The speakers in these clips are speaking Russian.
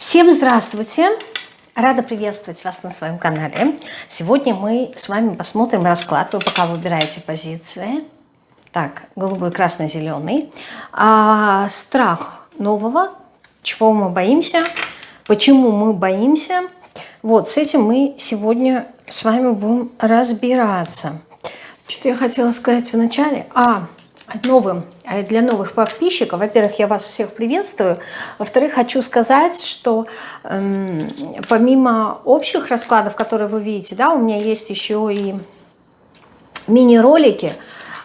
Всем здравствуйте! Рада приветствовать вас на своем канале. Сегодня мы с вами посмотрим расклад. Вы пока выбираете позиции. Так, голубой, красный, зеленый. А, страх нового. Чего мы боимся? Почему мы боимся? Вот, с этим мы сегодня с вами будем разбираться. Что я хотела сказать в начале? А, новым, э, для новых подписчиков. Во-первых, я вас всех приветствую. Во-вторых, хочу сказать, что эм, помимо общих раскладов, которые вы видите, да, у меня есть еще и мини-ролики,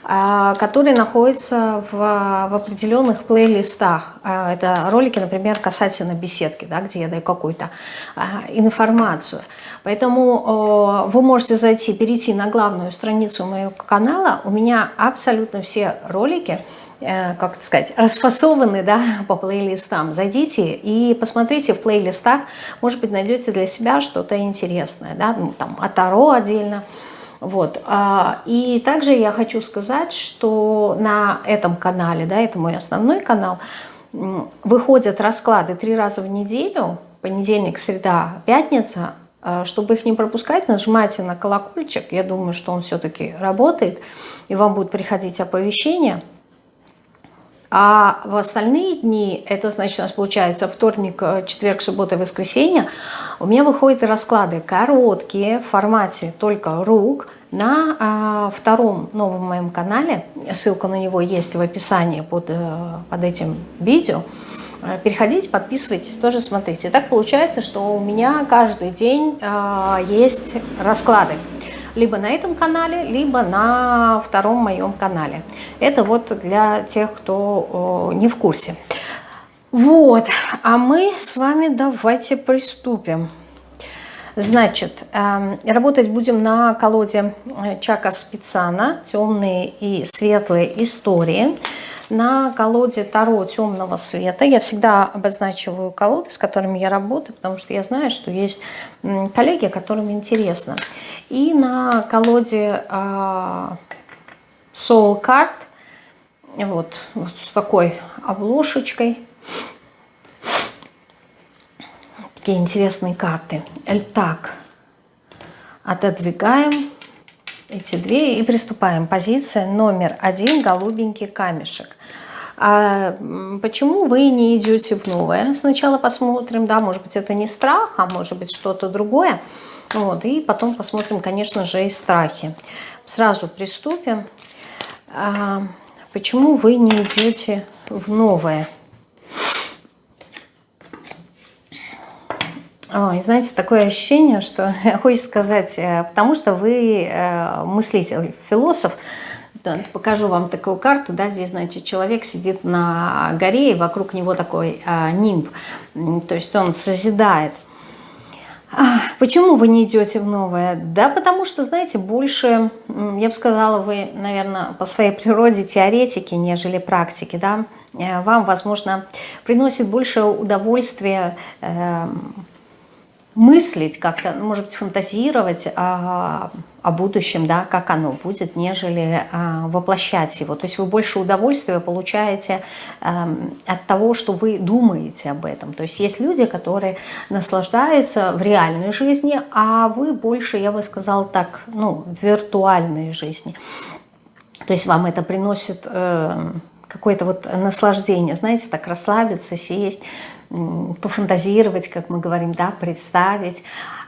которые находятся в, в определенных плейлистах. А, это ролики, например, касательно беседки, да, где я даю какую-то а, информацию. Поэтому вы можете зайти, перейти на главную страницу моего канала. У меня абсолютно все ролики, э, как сказать, расфасованы да, по плейлистам. Зайдите и посмотрите в плейлистах, может быть, найдете для себя что-то интересное. Да? Ну, там, а Таро отдельно. Вот. А, и также я хочу сказать, что на этом канале, да, это мой основной канал, выходят расклады три раза в неделю, понедельник, среда, пятница. А, чтобы их не пропускать, нажимайте на колокольчик. Я думаю, что он все-таки работает, и вам будет приходить оповещение – а в остальные дни, это значит у нас получается вторник, э, четверг, суббота, воскресенье, у меня выходят расклады короткие, в формате только рук, на а, втором новом моем канале, ссылка на него есть в описании под, э, под этим видео, э, Переходите, подписывайтесь, тоже смотрите. так получается, что у меня каждый день э, есть расклады либо на этом канале, либо на втором моем канале. Это вот для тех, кто не в курсе. Вот, а мы с вами давайте приступим. Значит, эм, работать будем на колоде э, Чака Спицана «Темные и светлые истории» на колоде Таро темного света. Я всегда обозначиваю колоды, с которыми я работаю, потому что я знаю, что есть коллеги, которым интересно. И на колоде а, Soul Card, вот, вот с такой обложечкой, такие интересные карты. Так, отодвигаем эти две и приступаем. Позиция номер один, голубенький камешек. А почему вы не идете в новое? Сначала посмотрим, да, может быть это не страх, а может быть что-то другое. Вот, и потом посмотрим, конечно же, и страхи. Сразу приступим. А, почему вы не идете в новое? Ой, знаете, такое ощущение, что хочется сказать, э, потому что вы э, мыслитель, философ, покажу вам такую карту, да, здесь, значит, человек сидит на горе, и вокруг него такой а, нимб, то есть он созидает. А, почему вы не идете в новое? Да потому что, знаете, больше, я бы сказала, вы, наверное, по своей природе теоретики, нежели практики, да, э, вам, возможно, приносит больше удовольствия э, мыслить как-то, ну, может быть, фантазировать о, о будущем, да, как оно будет, нежели а, воплощать его. То есть вы больше удовольствия получаете а, от того, что вы думаете об этом. То есть есть люди, которые наслаждаются в реальной жизни, а вы больше, я бы сказала так, ну, в виртуальной жизни. То есть вам это приносит... Э, какое-то вот наслаждение, знаете, так расслабиться, сесть, пофантазировать, как мы говорим, да, представить.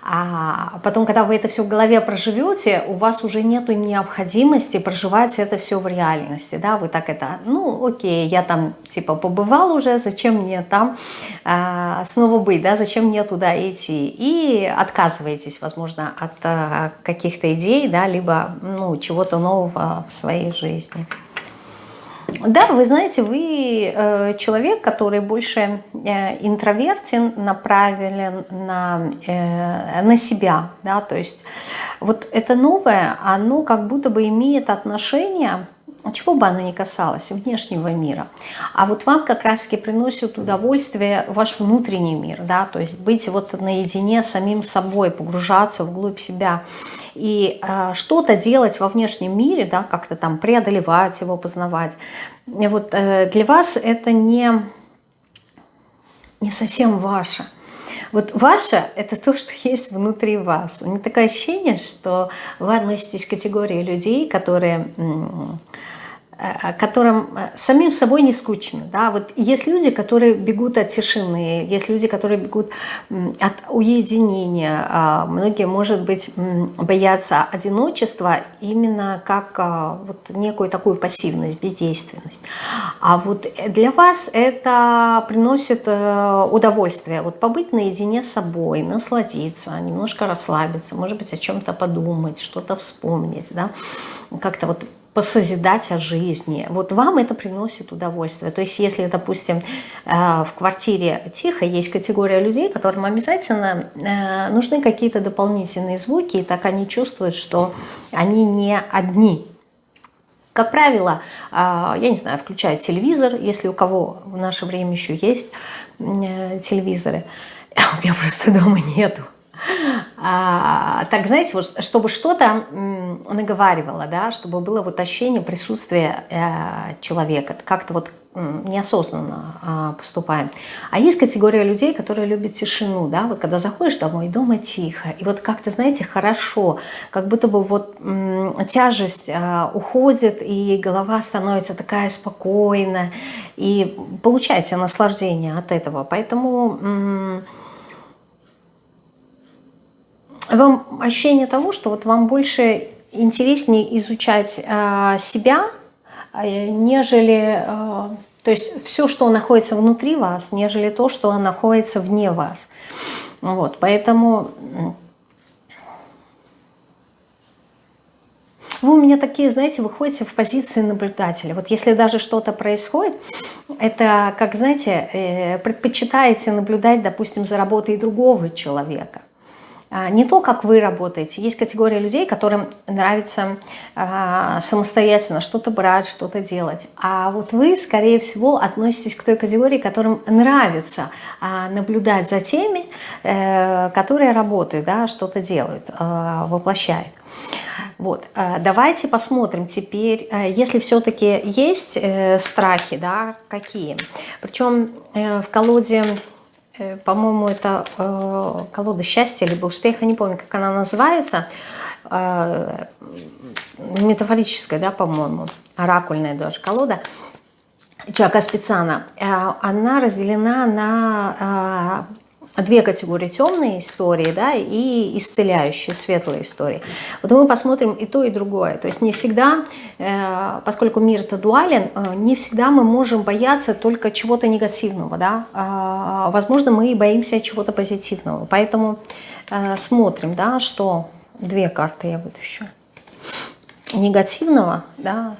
А потом, когда вы это все в голове проживете, у вас уже нету необходимости проживать это все в реальности, да, вы так это, ну, окей, я там, типа, побывал уже, зачем мне там а, снова быть, да, зачем мне туда идти, и отказываетесь, возможно, от а, каких-то идей, да, либо, ну, чего-то нового в своей жизни. Да, вы знаете, вы э, человек, который больше э, интровертен, направлен на, э, на себя. Да? То есть вот это новое, оно как будто бы имеет отношение чего бы оно ни касалось, внешнего мира. А вот вам как раз-таки приносит удовольствие ваш внутренний мир, да, то есть быть вот наедине с самим собой, погружаться вглубь себя и э, что-то делать во внешнем мире, да, как-то там преодолевать его, познавать. Вот э, для вас это не, не совсем ваше. Вот ваше – это то, что есть внутри вас. У меня такое ощущение, что вы относитесь к категории людей, которые которым э, самим собой не скучно. Да? Вот есть люди, которые бегут от тишины, есть люди, которые бегут от уединения. А многие, может быть, боятся одиночества именно как а, вот некую такую пассивность, бездейственность. А вот для вас это приносит э, удовольствие. Вот побыть наедине с собой, насладиться, немножко расслабиться, может быть, о чем-то подумать, что-то вспомнить. Да? Как-то вот посозидать о жизни. Вот вам это приносит удовольствие. То есть если, допустим, э, в квартире тихо, есть категория людей, которым обязательно э, нужны какие-то дополнительные звуки, и так они чувствуют, что они не одни. Как правило, э, я не знаю, включают телевизор, если у кого в наше время еще есть телевизоры. У меня просто дома нету. А, так, знаете, вот, чтобы что-то наговаривало, да, чтобы было вот ощущение присутствия э, человека, как-то вот неосознанно э, поступаем. А есть категория людей, которые любят тишину, да, вот когда заходишь домой, дома тихо, и вот как-то, знаете, хорошо, как будто бы вот тяжесть э, уходит, и голова становится такая спокойная, и получаете наслаждение от этого. Поэтому вам ощущение того, что вот вам больше интереснее изучать э, себя, э, нежели, э, то есть все, что находится внутри вас, нежели то, что находится вне вас. Вот, поэтому вы у меня такие, знаете, выходите в позиции наблюдателя. Вот если даже что-то происходит, это, как, знаете, э, предпочитаете наблюдать, допустим, за работой другого человека. А, не то, как вы работаете. Есть категория людей, которым нравится а, самостоятельно что-то брать, что-то делать. А вот вы, скорее всего, относитесь к той категории, которым нравится а, наблюдать за теми, э, которые работают, да, что-то делают, воплощают. Вот, давайте посмотрим теперь, если все-таки есть э, страхи, да, какие. Причем э, в колоде Э, по-моему, это э, колода счастья, либо успеха, не помню, как она называется, э, метафорическая, да, по-моему, оракульная даже колода, Чака Спецана, она разделена на две категории темные истории да, и исцеляющие, светлые истории. Вот мы посмотрим и то, и другое. То есть не всегда, э, поскольку мир это дуален, э, не всегда мы можем бояться только чего-то негативного. Да? А, возможно, мы и боимся чего-то позитивного. Поэтому э, смотрим, да, что две карты я вытащу. Негативного, да,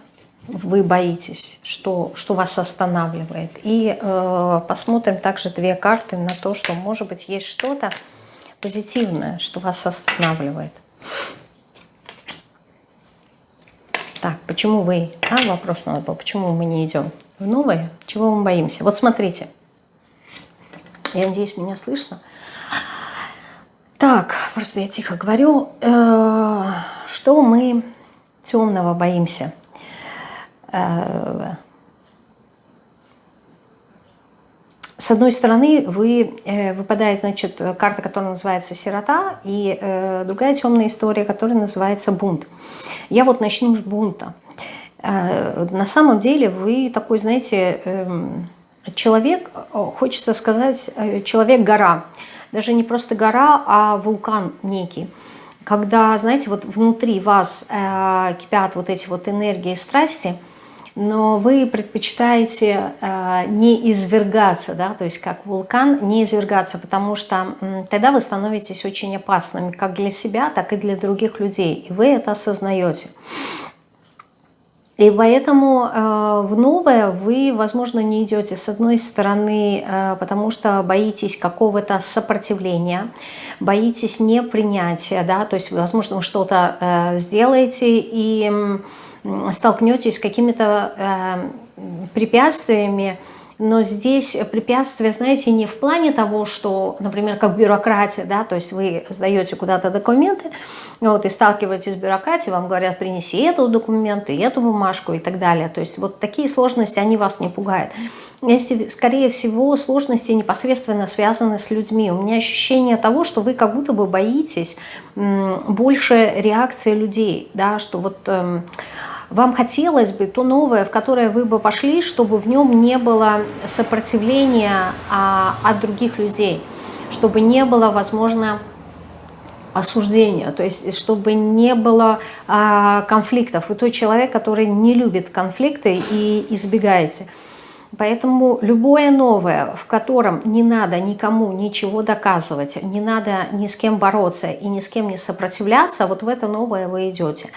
вы боитесь, что, что вас останавливает. И э, посмотрим также две карты на то, что, может быть, есть что-то позитивное, что вас останавливает. Так, почему вы? А, вопрос надо был. Почему мы не идем в новое? Чего мы боимся? Вот смотрите. Я надеюсь, меня слышно. Так, просто я тихо говорю. Э, что мы темного боимся? Э, с одной стороны, вы, э, выпадает значит, карта, которая называется «Сирота», и э, другая темная история, которая называется «Бунт». Я вот начну с бунта. На самом деле вы такой, знаете, эм, человек, хочется сказать, человек-гора. Даже не просто гора, а вулкан некий когда, знаете, вот внутри вас э, кипят вот эти вот энергии страсти, но вы предпочитаете э, не извергаться, да, то есть как вулкан не извергаться, потому что э, тогда вы становитесь очень опасными как для себя, так и для других людей, и вы это осознаете. И поэтому э, в новое вы, возможно, не идете с одной стороны, э, потому что боитесь какого-то сопротивления, боитесь непринятия, да, то есть, возможно, вы что-то э, сделаете и столкнетесь с какими-то э, препятствиями, но здесь препятствие, знаете, не в плане того, что, например, как бюрократия, да, то есть вы сдаете куда-то документы, вот, и сталкиваетесь с бюрократией, вам говорят, принеси эту документ, и эту бумажку и так далее. То есть вот такие сложности, они вас не пугают. Если, скорее всего, сложности непосредственно связаны с людьми. У меня ощущение того, что вы как будто бы боитесь больше реакции людей, да, что вот... Эм, вам хотелось бы то новое, в которое вы бы пошли, чтобы в нем не было сопротивления а, от других людей, чтобы не было, возможно, осуждения, то есть чтобы не было а, конфликтов. Вы тот человек, который не любит конфликты и избегаете. Поэтому любое новое, в котором не надо никому ничего доказывать, не надо ни с кем бороться и ни с кем не сопротивляться, вот в это новое вы идете.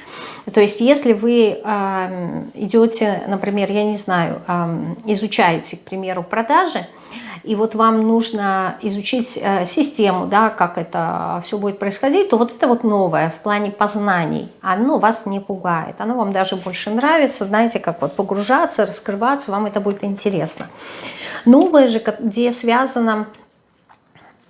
То есть если вы э, идете, например, я не знаю, э, изучаете, к примеру, продажи, и вот вам нужно изучить э, систему, да, как это все будет происходить, то вот это вот новое в плане познаний, оно вас не пугает, оно вам даже больше нравится, знаете, как вот погружаться, раскрываться, вам это будет интересно. Новое же, где связано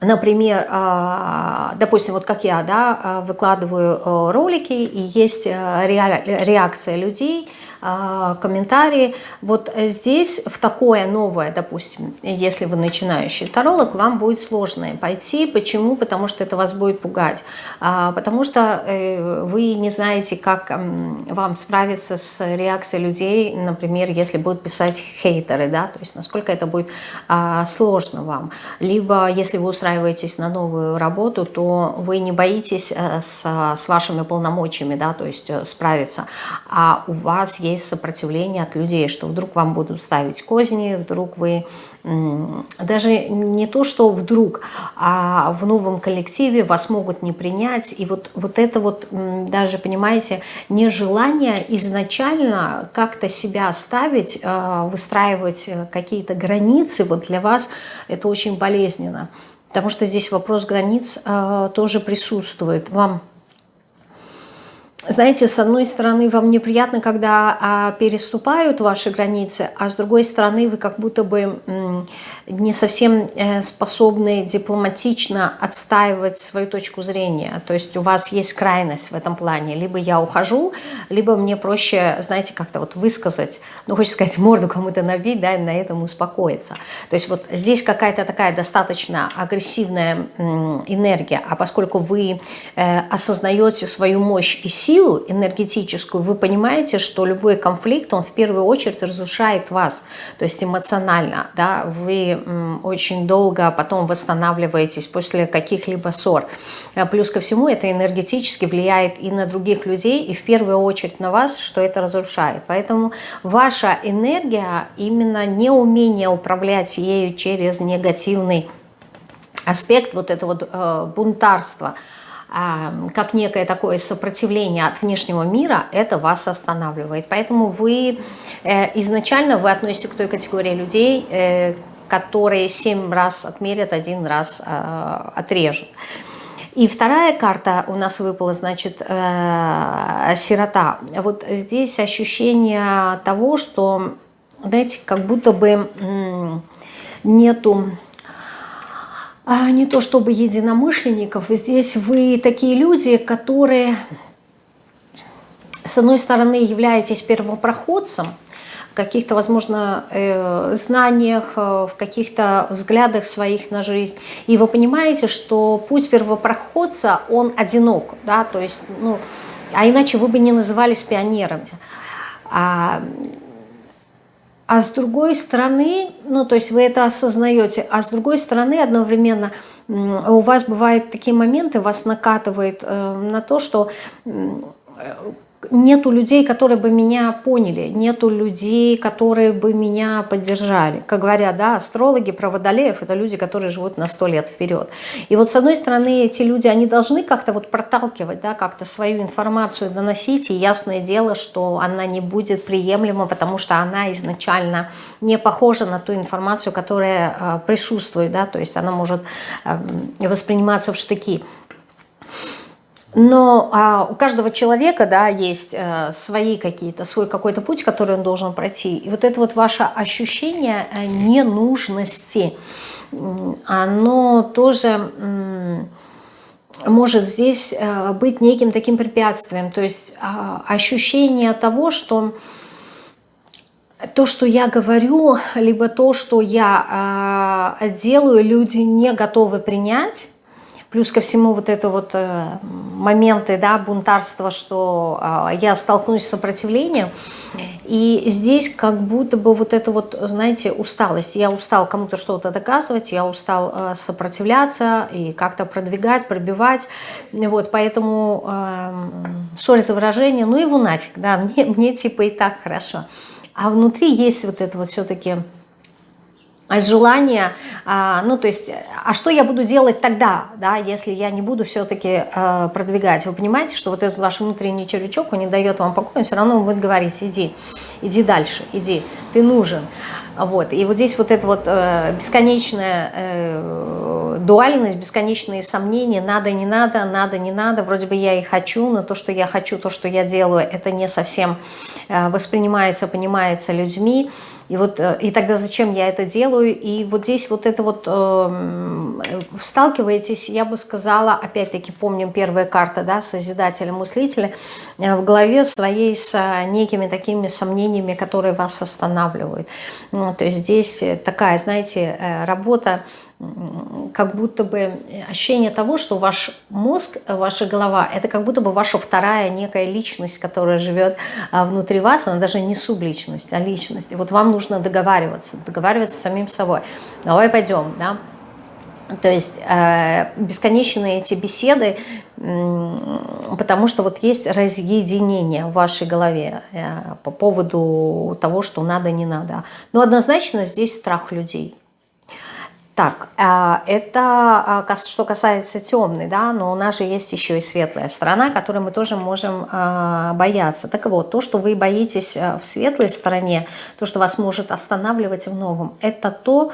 Например, а, допустим, вот как я да, а, выкладываю э, ролики, и есть э, реакция людей, комментарии. Вот здесь в такое новое, допустим, если вы начинающий таролог, вам будет сложно пойти. Почему? Потому что это вас будет пугать. А, потому что э, вы не знаете, как вам справиться с реакцией людей, например, если будут писать хейтеры, да, то есть насколько это будет а, сложно вам. Либо если вы устраиваетесь на новую работу, то вы не боитесь э, с, с вашими полномочиями, да, то есть э, справиться, а у вас есть есть сопротивление от людей, что вдруг вам будут ставить козни, вдруг вы даже не то, что вдруг, а в новом коллективе вас могут не принять. И вот, вот это вот даже, понимаете, нежелание изначально как-то себя ставить, а, выстраивать какие-то границы, вот для вас это очень болезненно. Потому что здесь вопрос границ а, тоже присутствует. Вам знаете, с одной стороны, вам неприятно, когда а, переступают ваши границы, а с другой стороны, вы как будто бы не совсем э, способны дипломатично отстаивать свою точку зрения. То есть у вас есть крайность в этом плане. Либо я ухожу, либо мне проще, знаете, как-то вот высказать, ну, хочется сказать, морду кому-то набить, да, и на этом успокоиться. То есть вот здесь какая-то такая достаточно агрессивная энергия, а поскольку вы э, осознаете свою мощь и силу энергетическую, вы понимаете, что любой конфликт, он в первую очередь разрушает вас, то есть эмоционально, да, вы очень долго потом восстанавливаетесь после каких-либо ссор. А плюс ко всему это энергетически влияет и на других людей, и в первую очередь на вас, что это разрушает. Поэтому ваша энергия, именно неумение управлять ею через негативный аспект, вот это вот э, бунтарство – как некое такое сопротивление от внешнего мира, это вас останавливает. Поэтому вы э, изначально вы относитесь к той категории людей, э, которые семь раз отмерят, один раз э, отрежут. И вторая карта у нас выпала, значит, э, сирота. Вот здесь ощущение того, что, знаете, как будто бы нету а, не то чтобы единомышленников. Здесь вы такие люди, которые, с одной стороны, являетесь первопроходцем, в каких-то, возможно, э, знаниях, э, в каких-то взглядах своих на жизнь. И вы понимаете, что путь первопроходца, он одинок, да, то есть, ну, а иначе вы бы не назывались пионерами. А, а с другой стороны, ну, то есть вы это осознаете, а с другой стороны одновременно у вас бывают такие моменты, вас накатывает э, на то, что нету людей, которые бы меня поняли, нету людей, которые бы меня поддержали. Как говорят, да, астрологи про водолеев – это люди, которые живут на сто лет вперед. И вот с одной стороны, эти люди, они должны как-то вот проталкивать, да, как-то свою информацию доносить, и ясное дело, что она не будет приемлема, потому что она изначально не похожа на ту информацию, которая э, присутствует, да, то есть она может э, восприниматься в штыки. Но а, у каждого человека, да, есть а, свои какие-то, свой какой-то путь, который он должен пройти. И вот это вот ваше ощущение э, ненужности, оно тоже может здесь э, быть неким таким препятствием. То есть а, ощущение того, что то, что я говорю, либо то, что я делаю, люди не готовы принять, Плюс ко всему вот это вот э, моменты да, бунтарства, что э, я столкнусь с сопротивлением. И здесь как будто бы вот это вот, знаете, усталость. Я устал кому-то что-то доказывать, я устал э, сопротивляться и как-то продвигать, пробивать. Вот, поэтому, э, сори за выражение, ну его нафиг, да, мне, мне типа и так хорошо. А внутри есть вот это вот все-таки желание, а, ну то есть, а что я буду делать тогда, да, если я не буду все-таки э, продвигать? Вы понимаете, что вот этот ваш внутренний червячок, он не дает вам покоя, он все равно будет говорить, иди, иди дальше, иди, ты нужен. Вот. И вот здесь вот эта вот э, бесконечная э, дуальность, бесконечные сомнения, надо, не надо, надо, не надо, вроде бы я и хочу, но то, что я хочу, то, что я делаю, это не совсем э, воспринимается, понимается людьми. И, вот, э, и тогда зачем я это делаю? И вот здесь вот это вот э, сталкиваетесь, я бы сказала, опять-таки помним первая карта, да, Созидателя, Мыслителя, э, в голове своей с э, некими такими сомнениями, которые вас останавливают. Ну, то есть здесь такая, знаете, работа как будто бы ощущение того, что ваш мозг, ваша голова, это как будто бы ваша вторая некая личность, которая живет а, внутри вас, она даже не субличность, а личность. И вот вам нужно договариваться, договариваться с самим собой. Давай пойдем, да? То есть э, бесконечные эти беседы, э, потому что вот есть разъединение в вашей голове э, по поводу того, что надо, не надо. Но однозначно здесь страх людей. Так, а, это а, что касается темной, да, но у нас же есть еще и светлая сторона, которой мы тоже можем а, бояться. Так вот, то, что вы боитесь в светлой стороне, то, что вас может останавливать в новом, это то,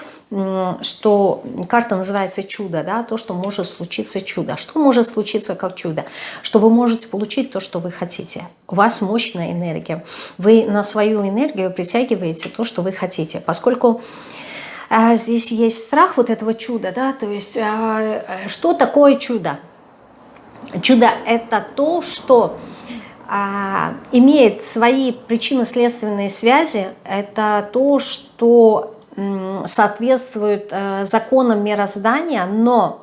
что карта называется чудо, да, то, что может случиться чудо. Что может случиться как чудо? Что вы можете получить то, что вы хотите. У вас мощная энергия. Вы на свою энергию притягиваете то, что вы хотите. Поскольку а, здесь есть страх вот этого чуда, да, то есть а, что такое чудо? Чудо – это то, что а, имеет свои причинно-следственные связи, это то, что соответствует э, законам мироздания, но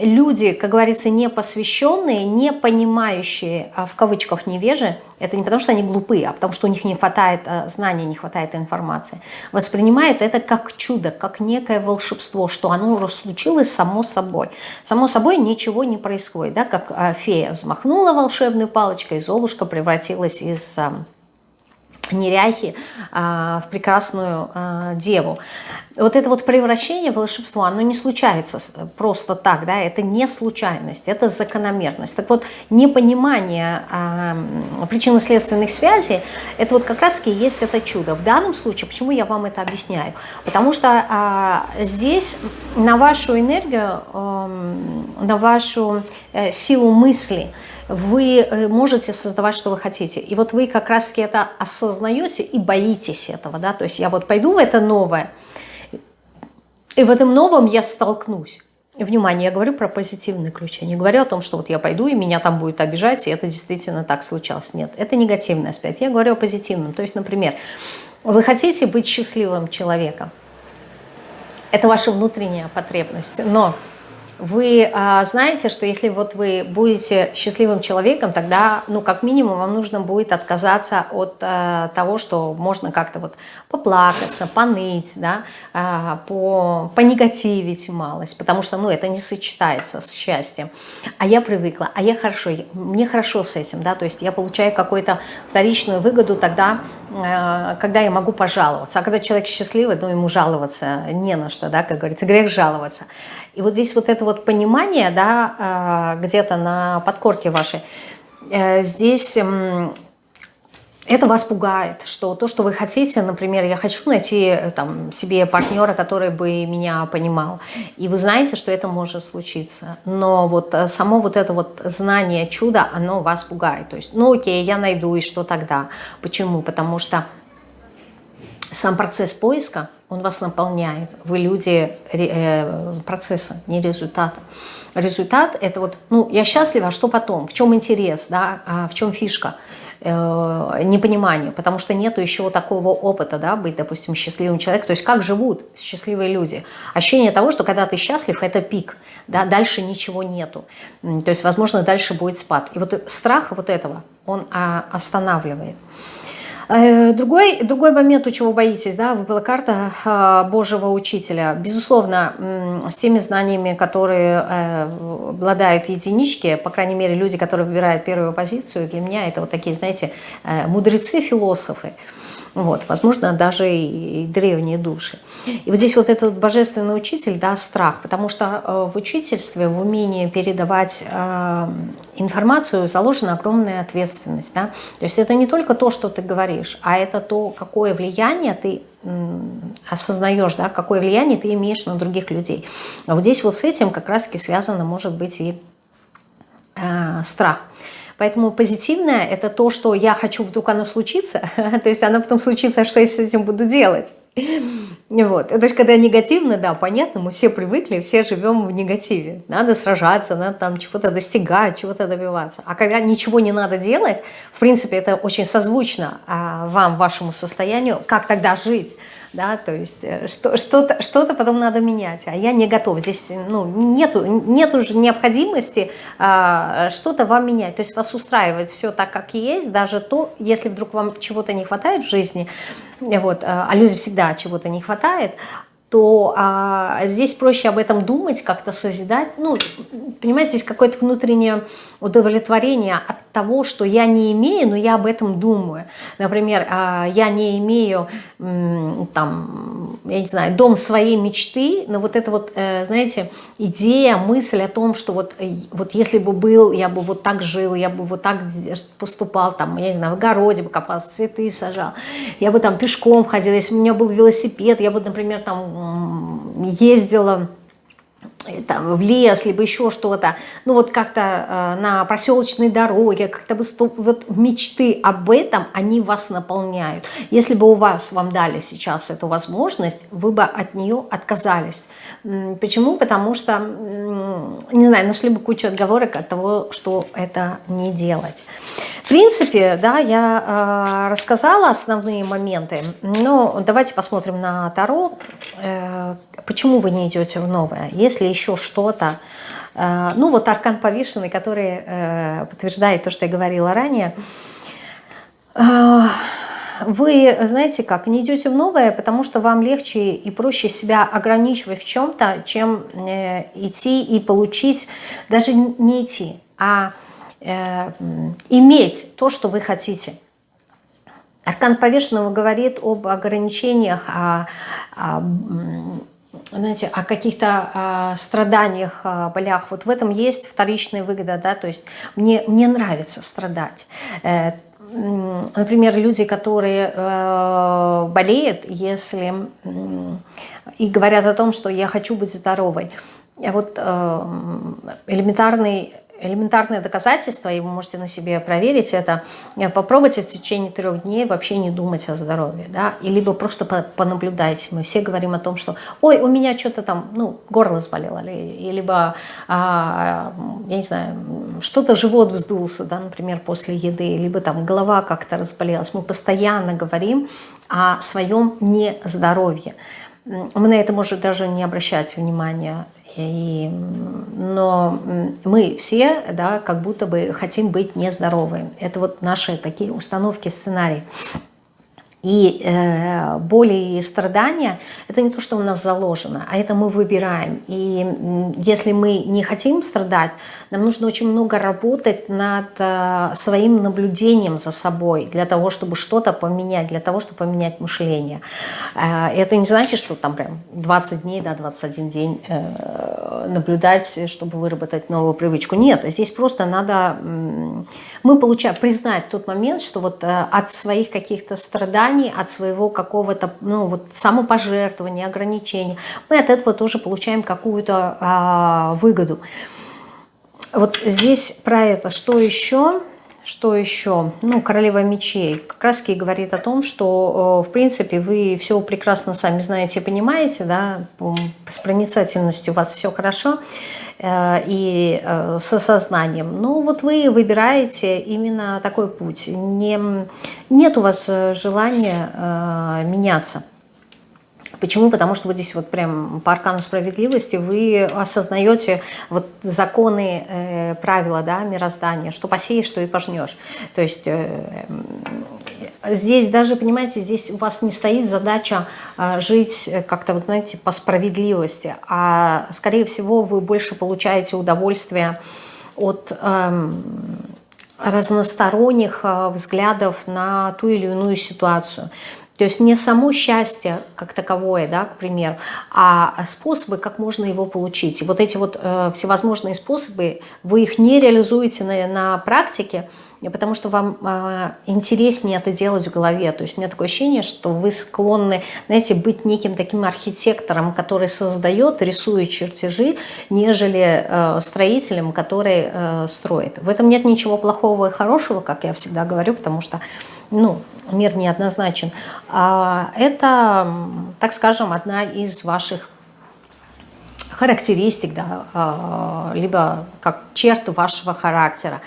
люди, как говорится, не посвященные, не понимающие, в кавычках невежи, это не потому, что они глупые, а потому, что у них не хватает э, знаний, не хватает информации. Воспринимают это как чудо, как некое волшебство, что оно уже случилось само собой. Само собой ничего не происходит. Да? Как фея взмахнула волшебной палочкой, Золушка превратилась из неряхи а, в прекрасную а, деву. Вот это вот превращение в волшебство, оно не случается просто так, да, это не случайность, это закономерность. Так вот, непонимание а, причинно-следственных связей, это вот как раз-таки есть это чудо. В данном случае, почему я вам это объясняю? Потому что а, здесь на вашу энергию, а, на вашу а, силу мысли – вы э, можете создавать, что вы хотите. И вот вы как раз-таки это осознаете и боитесь этого. Да? То есть я вот пойду в это новое, и в этом новом я столкнусь. Внимание, я говорю про позитивный ключ. Я не говорю о том, что вот я пойду, и меня там будет обижать, и это действительно так случалось. Нет, это негативный аспект. Я говорю о позитивном. То есть, например, вы хотите быть счастливым человеком. Это ваша внутренняя потребность. Но вы а, знаете, что если вот вы будете счастливым человеком, тогда, ну, как минимум, вам нужно будет отказаться от а, того, что можно как-то вот поплакаться, поныть, да, а, по, понегативить малость, потому что, ну, это не сочетается с счастьем. А я привыкла, а я хорошо, мне хорошо с этим, да, то есть я получаю какую-то вторичную выгоду тогда, а, когда я могу пожаловаться. А когда человек счастливый, ну, ему жаловаться не на что, да, как говорится, грех жаловаться. И вот здесь вот это вот понимание, да, а, где-то на подкорке вашей, э, здесь это вас пугает, что то, что вы хотите, например, я хочу найти э, там, себе партнера, который бы меня понимал, и вы знаете, что это может случиться, но вот э, само вот это вот знание чуда, оно вас пугает, то есть, ну окей, я найду, и что тогда? Почему? Потому что сам процесс поиска, он вас наполняет, вы люди э, процесса, не результата. Результат – это вот, ну, я счастлива, а что потом? В чем интерес, да, а в чем фишка? Э, непонимание, потому что нету еще такого опыта, да, быть, допустим, счастливым человеком. То есть как живут счастливые люди? Ощущение того, что когда ты счастлив, это пик, да, дальше ничего нету. То есть, возможно, дальше будет спад. И вот страх вот этого, он а, останавливает. Э, другой, другой момент, у чего боитесь, да, выпала карта э, Божьего Учителя. Безусловно, с теми знаниями, которые э, обладают единички, по крайней мере, люди, которые выбирают первую позицию, для меня это вот такие, знаете, мудрецы, философы вот, возможно, даже и, древние души. И вот здесь вот этот божественный учитель, да, страх, потому что э, в учительстве, в умении передавать э, информацию заложена огромная ответственность, да, то есть это не только то, что ты говоришь, а это то, какое влияние ты осознаешь, да, какое влияние ты имеешь на других людей. А вот здесь вот с этим как раз-таки связано, может быть, и э, страх. Поэтому позитивное – это то, что я хочу, вдруг оно случится, то есть оно потом случится, а что я с этим буду делать? Вот. То есть, когда негативно, да, понятно, мы все привыкли, все живем в негативе. Надо сражаться, надо там чего-то достигать, чего-то добиваться. А когда ничего не надо делать, в принципе, это очень созвучно а, вам, вашему состоянию, как тогда жить? Да, то есть э, что-то что, что потом надо менять, а я не готов. Здесь ну, нету, нету же необходимости а, что-то вам менять, то есть вас устраивает все так, как есть, даже то, если вдруг вам чего-то не хватает в жизни, вот, а, а людям всегда чего-то не хватает, то а, здесь проще об этом думать, как-то созидать. Ну, понимаете, есть какое-то внутреннее удовлетворение от того, что я не имею, но я об этом думаю. Например, а, я не имею, там, я не знаю, дом своей мечты, но вот это вот, э, знаете, идея, мысль о том, что вот, э, вот если бы был, я бы вот так жил, я бы вот так поступал, там, я не знаю, в огороде бы копался, цветы сажал, я бы там пешком ходил, если бы у меня был велосипед, я бы, например, там ездила там, в лес, либо еще что-то, ну вот как-то э, на проселочной дороге, как-то вот мечты об этом, они вас наполняют. Если бы у вас, вам дали сейчас эту возможность, вы бы от нее отказались. Почему? Потому что, не знаю, нашли бы кучу отговорок от того, что это не делать. В принципе, да, я э, рассказала основные моменты, но давайте посмотрим на Таро. Э, почему вы не идете в новое? Если еще что-то, э, ну вот аркан повешенный, который э, подтверждает то, что я говорила ранее, э, вы, знаете как, не идете в новое, потому что вам легче и проще себя ограничивать в чем-то, чем идти и получить, даже не идти, а иметь то, что вы хотите. Аркан повешенного говорит об ограничениях, о, о, знаете, о каких-то о страданиях, о болях. Вот в этом есть вторичная выгода, да, то есть мне, мне нравится страдать. Э, например, люди, которые э, болеют, если и говорят о том, что я хочу быть здоровой. Вот элементарный элементарное доказательство, и вы можете на себе проверить это, э, попробуйте в течение трех дней вообще не думать о здоровье, да, и либо просто понаблюдайте. Мы все говорим о том, что, ой, у меня что-то там, ну, горло заболело, или, либо, а, я не знаю, что-то живот вздулся, да, например, после еды, либо там голова как-то разболелась. Мы постоянно говорим о своем нездоровье. Мы на это можем даже не обращать внимания. И, но мы все, да, как будто бы хотим быть нездоровыми. Это вот наши такие установки, сценарии. И э, боли и страдания – это не то, что у нас заложено, а это мы выбираем. И если мы не хотим страдать, нам нужно очень много работать над э, своим наблюдением за собой, для того, чтобы что-то поменять, для того, чтобы поменять мышление. Э, это не значит, что там прям 20 дней, да, 21 день э, наблюдать, чтобы выработать новую привычку. Нет, здесь просто надо, мы получаем, признать тот момент, что вот э, от своих каких-то страданий, страданий, от своего какого-то ну, вот, самопожертвования, ограничения, мы от этого тоже получаем какую-то а, выгоду. Вот здесь про это что еще? Что еще? Ну, королева мечей как раз и говорит о том, что, в принципе, вы все прекрасно сами знаете и понимаете, да, с проницательностью у вас все хорошо э, и э, с осознанием. Но вот вы выбираете именно такой путь. Не, нет у вас э, желания меняться. Почему? Потому что вот здесь вот прям по аркану справедливости вы осознаете вот законы, э, правила да, мироздания, что посеешь, что и пожнешь. То есть э, здесь даже, понимаете, здесь у вас не стоит задача э, жить как-то, вот знаете, по справедливости, а скорее всего вы больше получаете удовольствие от... Э, разносторонних взглядов на ту или иную ситуацию. То есть не само счастье как таковое, да, к примеру, а способы, как можно его получить. И вот эти вот э, всевозможные способы, вы их не реализуете на, на практике, потому что вам э, интереснее это делать в голове. То есть у меня такое ощущение, что вы склонны, знаете, быть неким таким архитектором, который создает, рисует чертежи, нежели э, строителем, который э, строит. В этом нет ничего плохого и хорошего, как я всегда говорю, потому что ну, мир неоднозначен. А это, так скажем, одна из ваших характеристик, да, а, либо как черт вашего характера.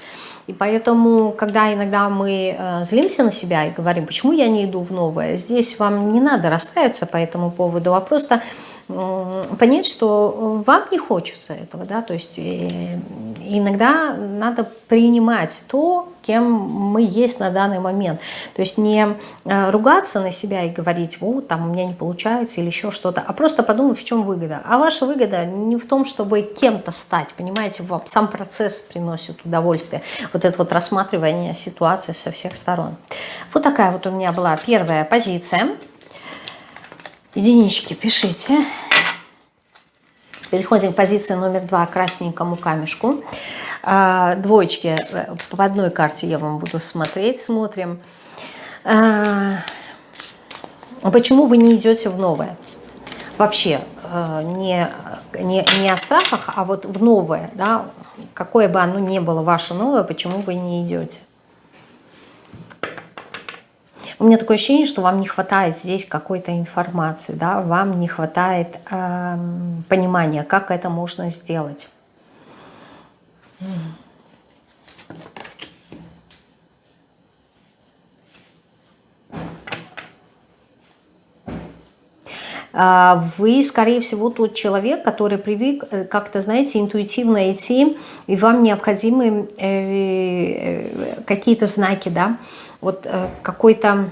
И поэтому, когда иногда мы э, злимся на себя и говорим, почему я не иду в новое, здесь вам не надо расстраиваться по этому поводу, а просто понять, что вам не хочется этого, да, то есть э, иногда надо принимать то, кем мы есть на данный момент, то есть не э, ругаться на себя и говорить, вот, там у меня не получается или еще что-то, а просто подумать, в чем выгода. А ваша выгода не в том, чтобы кем-то стать, понимаете, вам сам процесс приносит удовольствие, вот это вот рассматривание ситуации со всех сторон. Вот такая вот у меня была первая позиция. Единички пишите. Переходим к позиции номер два, красненькому камешку. А, двоечки э, по одной карте я вам буду смотреть, смотрим. А, почему вы не идете в новое? Вообще, э, не, не, не о страхах, а вот в новое, да, какое бы оно ни было ваше новое, почему вы не идете? У меня такое ощущение, что вам не хватает здесь какой-то информации, да, вам не хватает э, понимания, как это можно сделать. А, вы, скорее всего, тот человек, который привык э, как-то, знаете, интуитивно идти, и вам необходимы э, э, какие-то знаки, да, вот э, какой-то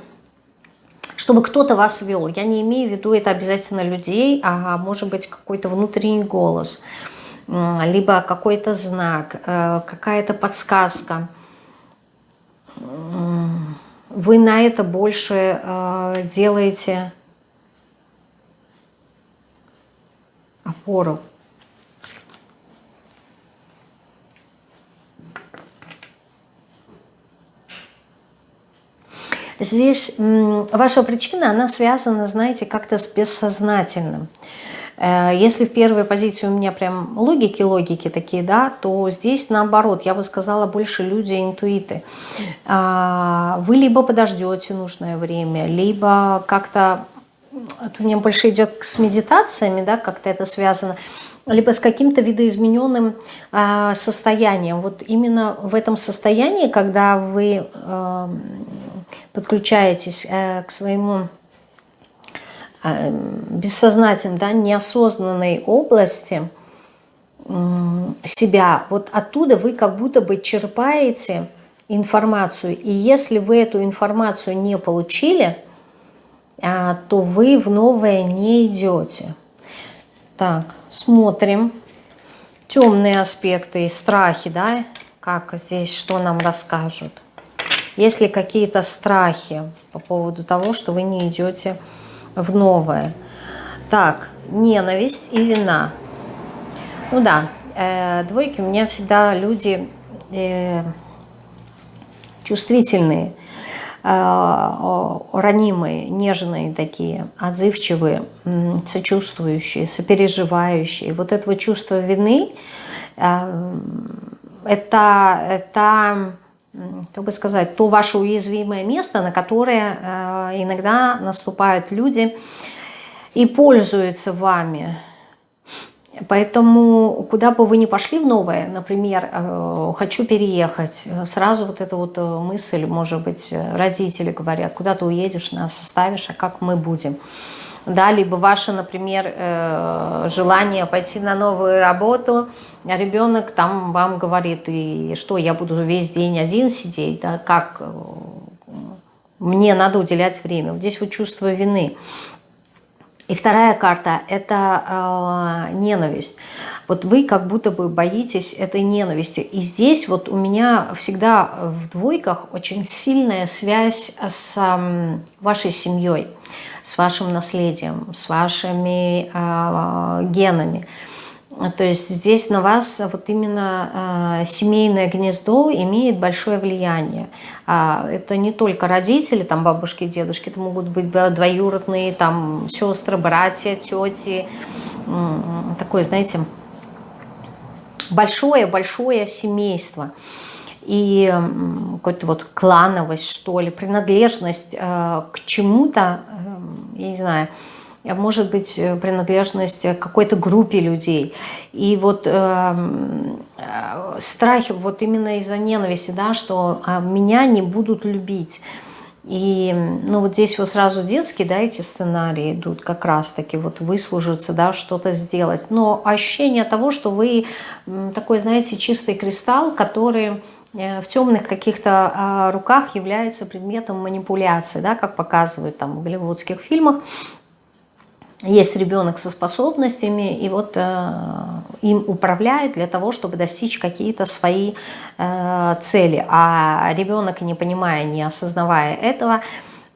чтобы кто-то вас вел. Я не имею в виду это обязательно людей, а может быть какой-то внутренний голос, либо какой-то знак, э, какая-то подсказка. Вы на это больше э, делаете опору. Здесь ваша причина, она связана, знаете, как-то с бессознательным. Э, если в первой позиции у меня прям логики-логики такие, да, то здесь наоборот, я бы сказала, больше люди интуиты. А, вы либо подождете нужное время, либо как-то, у меня больше идет с медитациями, да, как-то это связано, либо с каким-то видоизмененным э, состоянием. Вот именно в этом состоянии, когда вы э, подключаетесь э, к своему э, бессознательной, да, неосознанной области себя, вот оттуда вы как будто бы черпаете информацию. И если вы эту информацию не получили, а, то вы в новое не идете. Так, смотрим. Темные аспекты и страхи, да, как здесь, что нам расскажут. Есть ли какие-то страхи по поводу того, что вы не идете в новое? Так, ненависть и вина. Ну да, э, двойки у меня всегда люди э, чувствительные, э, ранимые, нежные такие, отзывчивые, сочувствующие, сопереживающие. Вот этого чувства вины, э, это, это, как бы сказать, то ваше уязвимое место, на которое э, иногда наступают люди и пользуются вами, Поэтому куда бы вы ни пошли в новое, например, э, хочу переехать, сразу вот эта вот э, мысль, может быть, родители говорят, куда ты уедешь, нас оставишь, а как мы будем? Да, либо ваше, например, э, желание пойти на новую работу, а ребенок там вам говорит, и что, я буду весь день один сидеть, да, как мне надо уделять время. Вот здесь вот чувство вины. И вторая карта – это э, ненависть. Вот вы как будто бы боитесь этой ненависти. И здесь вот у меня всегда в двойках очень сильная связь с э, вашей семьей, с вашим наследием, с вашими э, генами. То есть здесь на вас вот именно э, семейное гнездо имеет большое влияние. А это не только родители, там бабушки, дедушки, это могут быть двоюродные, там сестры, братья, тети. Такое, знаете, большое-большое семейство. И какой-то вот клановость, что ли, принадлежность э, к чему-то, э, я не знаю, может быть э, принадлежность к какой-то группе людей. И вот э, страх вот именно из-за ненависти, да, что а, меня не будут любить. И ну, вот здесь вот сразу детские, да, эти сценарии идут как раз-таки вот выслужиться, да, что-то сделать. Но ощущение того, что вы такой, знаете, чистый кристалл, который в темных каких-то а, руках является предметом манипуляции, да, как показывают там в голливудских фильмах, есть ребенок со способностями, и вот э, им управляют для того, чтобы достичь какие-то свои э, цели. А ребенок, не понимая, не осознавая этого,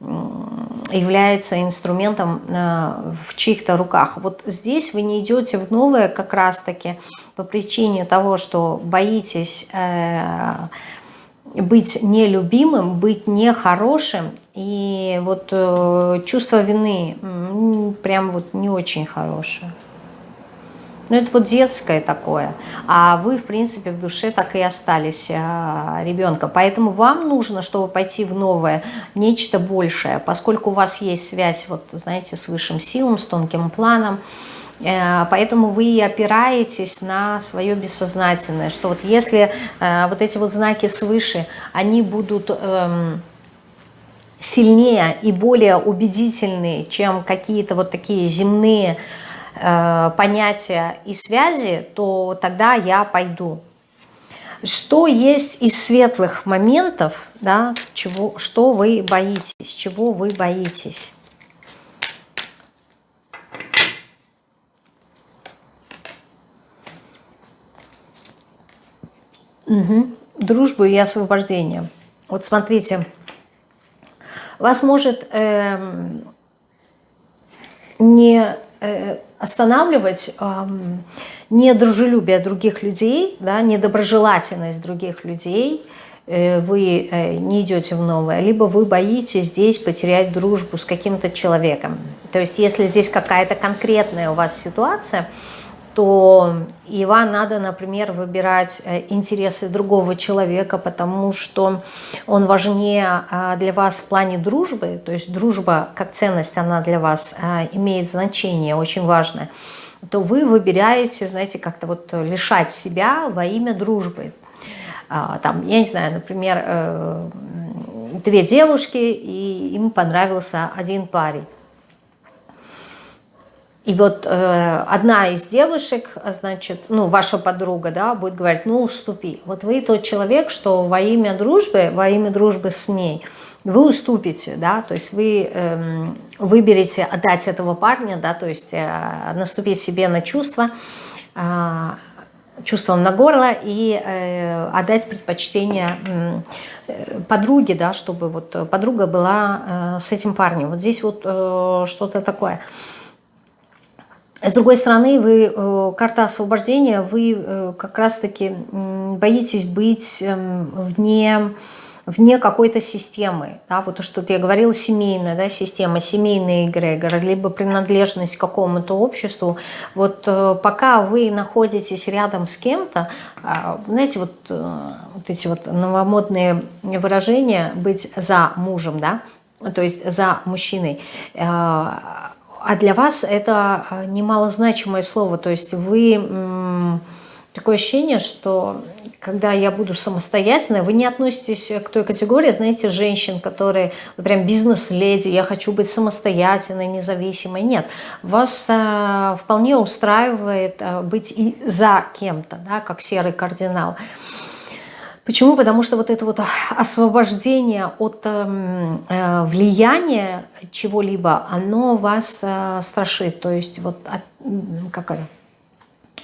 является инструментом э, в чьих-то руках. Вот здесь вы не идете в новое как раз-таки по причине того, что боитесь... Э, быть нелюбимым, быть нехорошим. И вот э, чувство вины прям вот не очень хорошее. Ну, это вот детское такое. А вы, в принципе, в душе так и остались э, ребенком. Поэтому вам нужно, чтобы пойти в новое, нечто большее. Поскольку у вас есть связь, вот, знаете, с высшим силом, с тонким планом, Э, поэтому вы опираетесь на свое бессознательное, что вот если э, вот эти вот знаки свыше, они будут эм, сильнее и более убедительные, чем какие-то вот такие земные понятия и связи, то тогда я пойду. Что есть из светлых моментов, да, чего, что вы боитесь, чего вы боитесь? Угу. Дружбу и освобождение. Вот смотрите, вас может э, не э, останавливать э, недружелюбие других людей, да, недоброжелательность других людей, э, вы э, не идете в новое, либо вы боитесь здесь потерять дружбу с каким-то человеком. То есть если здесь какая-то конкретная у вас ситуация, то и вам надо, например, выбирать э, интересы другого человека, потому что он важнее а, для вас в плане дружбы, то есть дружба как ценность, она для вас а, имеет значение, очень важное, то вы выбираете, знаете, как-то вот лишать себя во имя дружбы. А, там, я не знаю, например, э, две девушки, и им понравился один парень. И вот э, одна из девушек, значит, ну, ваша подруга, да, будет говорить, ну, уступи. Вот вы тот человек, что во имя дружбы, во имя дружбы с ней, вы уступите, да, то есть вы э, выберете отдать этого парня, да, то есть э, наступить себе на чувства, э, чувством на горло и э, отдать предпочтение э, подруге, да, чтобы вот подруга была э, с этим парнем. Вот здесь вот э, что-то такое. С другой стороны, вы, э, карта освобождения, вы э, как раз-таки боитесь быть эм, вне, вне какой-то системы. Да? Вот то, что я говорила, семейная да, система, семейный эгрегор, либо принадлежность к какому-то обществу. Вот э, пока вы находитесь рядом с кем-то, а, знаете, вот, вот эти вот новомодные выражения «быть за мужем», да, то есть за мужчиной – а для вас это а, немалозначимое слово, то есть вы... Такое ощущение, что когда я буду самостоятельной, вы не относитесь к той категории, знаете, женщин, которые прям бизнес-леди, я хочу быть самостоятельной, независимой. Нет, вас э, вполне устраивает э, быть и за кем-то, да, как серый кардинал. Почему? Потому что вот это вот освобождение от эм, э, влияния чего-либо, оно вас э, страшит. То есть вот от, какая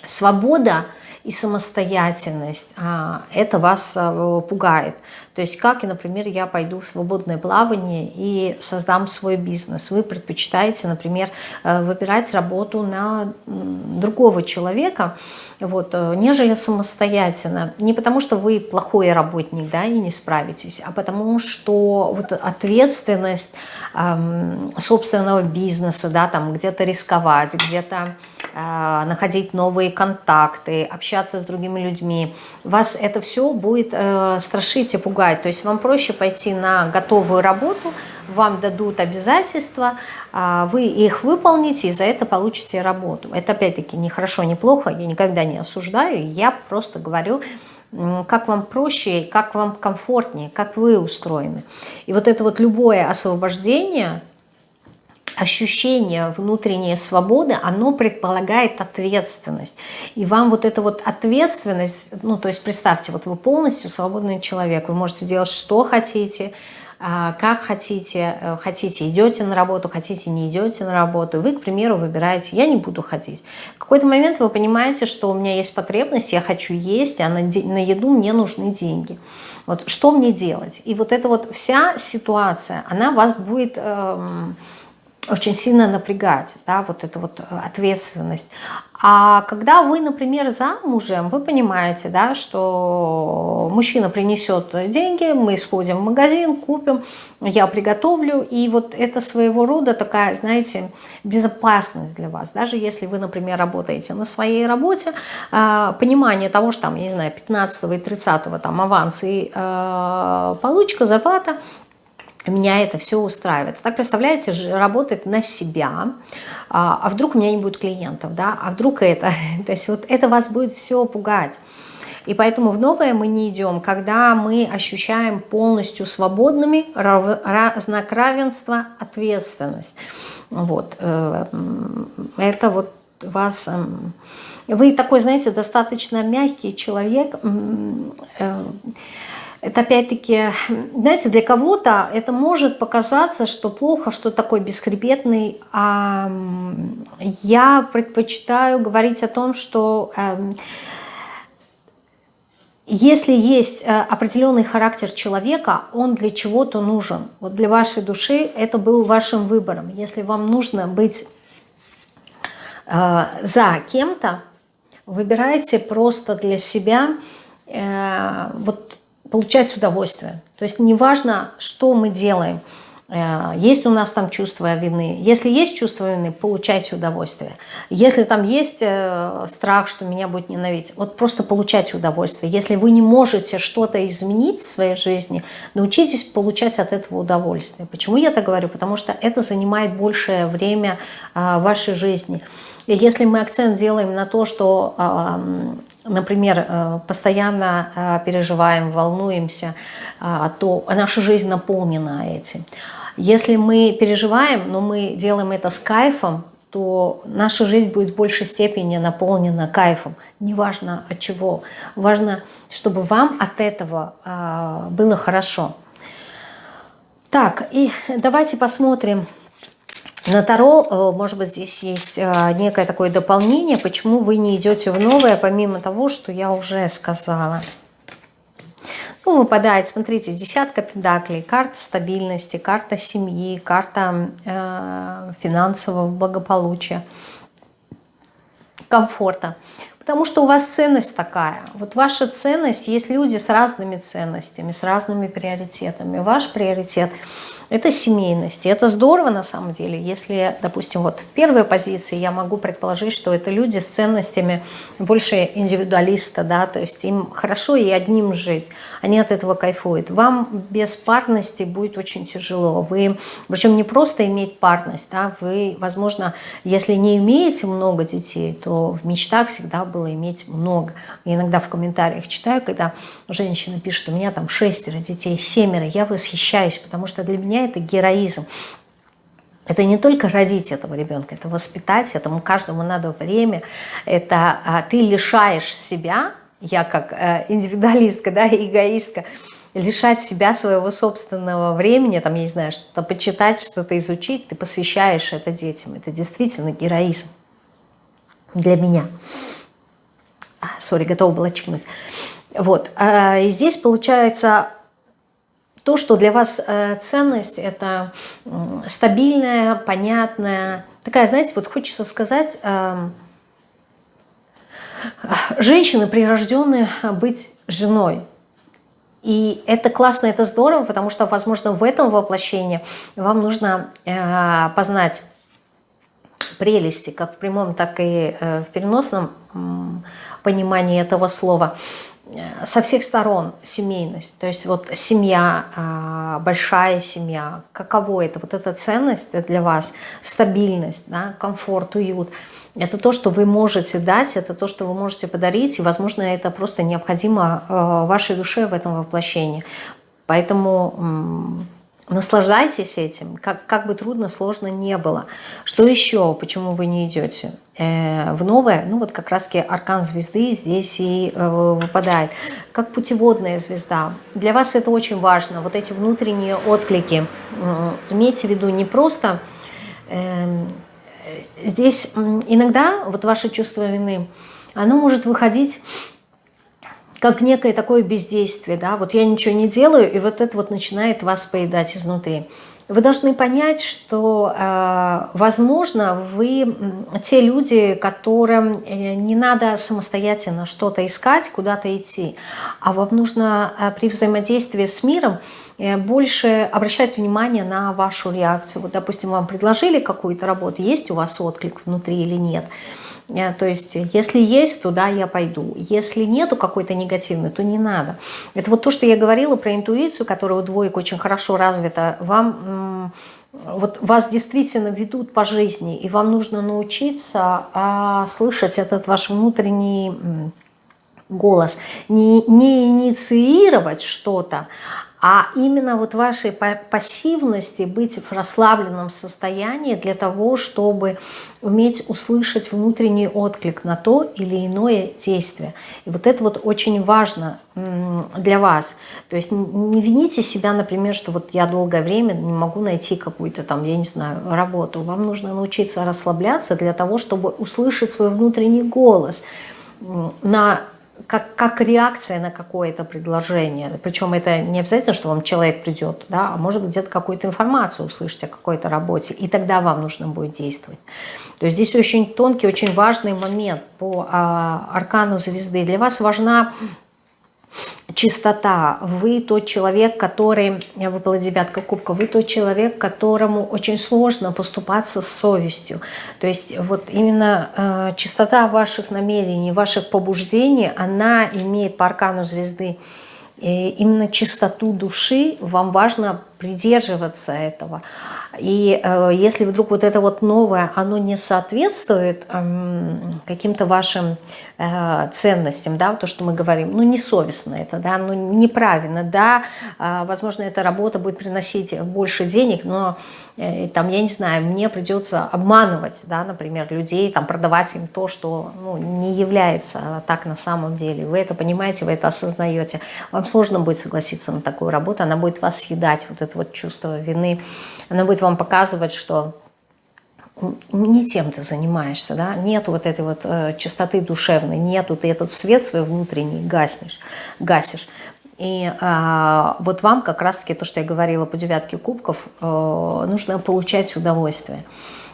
свобода и самостоятельность, а, это вас э, пугает. То есть как, например, я пойду в свободное плавание и создам свой бизнес. Вы предпочитаете, например, э, выбирать работу на другого человека, вот, э, нежели самостоятельно. Не потому, что вы плохой работник да, и не справитесь, а потому что вот ответственность эм, собственного бизнеса, да, там где-то рисковать, где-то э, находить новые контакты, общаться с другими людьми, вас это все будет э, страшить и пугать помогает. То есть вам проще пойти на готовую работу, вам дадут обязательства, а, вы их выполните и за это получите работу. Это опять-таки не хорошо, не плохо, я никогда не осуждаю, я просто говорю, как вам проще, как вам комфортнее, как вы устроены. И вот это вот любое освобождение – ощущение внутренней свободы, оно предполагает ответственность. И вам вот эта вот ответственность, ну то есть представьте, вот вы полностью свободный человек, вы можете делать что хотите, а, как хотите, э, хотите идете на работу, хотите не идете на работу, вы, к примеру, выбираете, я не буду ходить. В какой-то момент вы понимаете, что у меня есть потребность, я хочу есть, а на, на еду мне нужны деньги. Вот что мне делать? И вот эта вот вся ситуация, она вас будет... Эм, очень сильно напрягать, да, вот эта вот э, ответственность. А когда вы, например, замужем, вы понимаете, да, что мужчина принесет деньги, мы сходим в магазин, купим, я приготовлю, и вот это своего рода такая, знаете, безопасность для вас. Даже если вы, например, работаете на своей работе, э, понимание того, что там, я не знаю, 15 и 30 там аванс и э, получка, зарплата, меня это все устраивает. Так, представляете, работать на себя, а, а вдруг у меня не будет клиентов, да, а вдруг это, то есть вот это вас будет все пугать. И поэтому в новое мы не идем, когда мы ощущаем полностью свободными знак равенства, ответственность. Вот. Э, это вот вас... Эм, вы такой, знаете, достаточно мягкий человек, э, это опять-таки, знаете, для кого-то это может показаться, что плохо, что такой бесхребетный. А я предпочитаю говорить о том, что эм, если есть э, определенный характер человека, он для чего-то нужен. Вот для вашей души это был вашим выбором. Если вам нужно быть э, за кем-то, выбирайте просто для себя э, вот получать удовольствие. То есть неважно, что мы делаем, э, есть у нас там чувство вины. Если есть чувство вины, получайте удовольствие. Если там есть э, страх, что меня будет ненавидеть, вот просто получайте удовольствие. Если вы не можете что-то изменить в своей жизни, научитесь получать от этого удовольствие. Почему я так говорю? Потому что это занимает большее время э, вашей жизни. И если мы акцент делаем на то, что например, э, постоянно э, переживаем, волнуемся, э, то наша жизнь наполнена этим. Если мы переживаем, но мы делаем это с кайфом, то наша жизнь будет в большей степени наполнена кайфом. Неважно от чего. Важно, чтобы вам от этого было хорошо. Так, и давайте посмотрим на Таро, э, может быть, здесь есть э, некое такое дополнение, почему вы не идете в новое, помимо того, что я уже сказала. Ну, выпадает, смотрите, десятка педаклей, карта стабильности, карта семьи, карта э, финансового благополучия, комфорта. Потому что у вас ценность такая. Вот ваша ценность, есть люди с разными ценностями, с разными приоритетами. Ваш приоритет – это семейность. И это здорово на самом деле, если, допустим, вот в первой позиции я могу предположить, что это люди с ценностями больше индивидуалиста, да, то есть им хорошо и одним жить, они от этого кайфуют. Вам без парности будет очень тяжело. Вы, причем не просто иметь парность, да, вы, возможно, если не имеете много детей, то в мечтах всегда было иметь много. Я иногда в комментариях читаю, когда женщина пишет, у меня там шестеро детей, семеро, я восхищаюсь, потому что для меня меня это героизм. Это не только родить этого ребенка, это воспитать, этому каждому надо время. Это а, ты лишаешь себя, я как э, индивидуалистка, да, эгоистка, лишать себя своего собственного времени, там, я не знаю, что-то почитать, что-то изучить, ты посвящаешь это детям. Это действительно героизм для меня. А, сори, готова была чекнуть. Вот, а, и здесь получается то, что для вас э, ценность, это стабильная, понятная, такая, знаете, вот хочется сказать, эм, женщины прирожденные быть женой. И это классно, это здорово, потому что, возможно, в этом воплощении вам нужно э, познать прелести, как в прямом, так и э, в переносном понимании этого слова. Э, со всех сторон семейность. То есть вот семья, а, большая семья, каково это? Вот эта ценность для вас, стабильность, да, комфорт, уют. Это то, что вы можете дать, это то, что вы можете подарить, и, возможно, это просто необходимо э, вашей душе в этом воплощении. Поэтому Наслаждайтесь этим, как, как бы трудно, сложно не было. Что еще, почему вы не идете э, в новое? Ну вот как раз-таки аркан звезды здесь и э, выпадает. Как путеводная звезда. Для вас это очень важно, вот эти внутренние отклики. Э, имейте в виду не просто... Э, здесь иногда вот ваше чувство вины, оно может выходить как некое такое бездействие, да, вот я ничего не делаю, и вот это вот начинает вас поедать изнутри. Вы должны понять, что, э, возможно, вы те люди, которым э, не надо самостоятельно что-то искать, куда-то идти, а вам нужно э, при взаимодействии с миром больше обращать внимание на вашу реакцию. Вот, допустим, вам предложили какую-то работу, есть у вас отклик внутри или нет – то есть, если есть, то да, я пойду. Если нету какой-то негативной, то не надо. Это вот то, что я говорила про интуицию, которая у двоек очень хорошо развита. Вам, вот вас действительно ведут по жизни, и вам нужно научиться а, слышать этот ваш внутренний голос. Не, не инициировать что-то, а именно вот вашей пассивности быть в расслабленном состоянии для того, чтобы уметь услышать внутренний отклик на то или иное действие. И вот это вот очень важно для вас. То есть не вините себя, например, что вот я долгое время не могу найти какую-то там, я не знаю, работу. Вам нужно научиться расслабляться для того, чтобы услышать свой внутренний голос на как, как реакция на какое-то предложение. Причем это не обязательно, что вам человек придет, да, а может где-то какую-то информацию услышать о какой-то работе, и тогда вам нужно будет действовать. То есть здесь очень тонкий, очень важный момент по а, аркану звезды. Для вас важна чистота. Вы тот человек, который, выпала девятка кубка, вы тот человек, которому очень сложно поступаться с совестью. То есть вот именно э, чистота ваших намерений, ваших побуждений, она имеет по аркану звезды и именно чистоту души, вам важно придерживаться этого. И э, если вдруг вот это вот новое, оно не соответствует э, каким-то вашим э, ценностям, да, то, что мы говорим, ну, несовестно это, да, ну, неправильно, да, э, возможно, эта работа будет приносить больше денег, но, э, там, я не знаю, мне придется обманывать, да, например, людей, там, продавать им то, что, ну, не является так на самом деле. Вы это понимаете, вы это осознаете. Вам сложно будет согласиться на такую работу, она будет вас съедать, вот это вот чувство вины, она будет вам показывать, что не тем ты занимаешься, да, нету вот этой вот э, чистоты душевной, нету, ты этот свет свой внутренний гаснешь, гасишь. И э, вот вам как раз-таки то, что я говорила по девятке кубков, э, нужно получать удовольствие,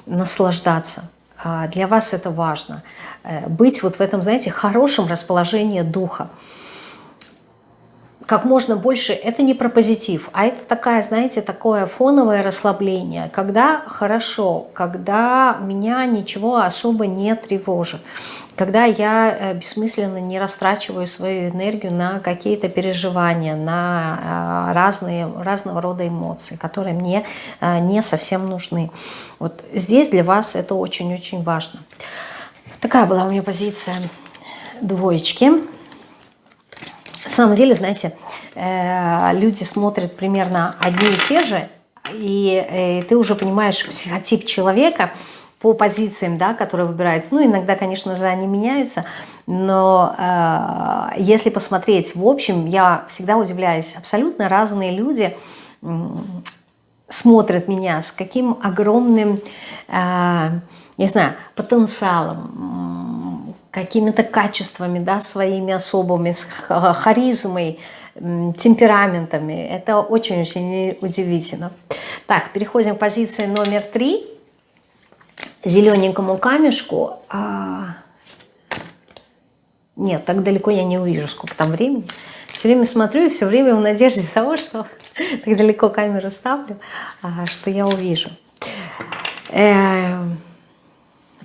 наслаждаться. Э, для вас это важно. Э, быть вот в этом, знаете, хорошем расположении духа как можно больше, это не про позитив, а это такая, знаете, такое фоновое расслабление, когда хорошо, когда меня ничего особо не тревожит, когда я э, бессмысленно не растрачиваю свою энергию на какие-то переживания, на э, разные, разного рода эмоции, которые мне э, не совсем нужны. Вот здесь для вас это очень-очень важно. Такая была у меня позиция двоечки. На самом деле, знаете, э, люди смотрят примерно одни и те же, и э, ты уже понимаешь психотип человека по позициям, да, которые выбирают. Ну, иногда, конечно же, они меняются, но э, если посмотреть в общем, я всегда удивляюсь, абсолютно разные люди смотрят меня, с каким огромным, не знаю, потенциалом, какими-то качествами, да, своими особыми, с харизмой, темпераментами. Это очень-очень удивительно. Так, переходим к позиции номер три. Зелененькому камешку. А... Нет, так далеко я не увижу, сколько там времени. Все время смотрю и все время в надежде того, что так далеко камеру ставлю, а, что я увижу. Э -э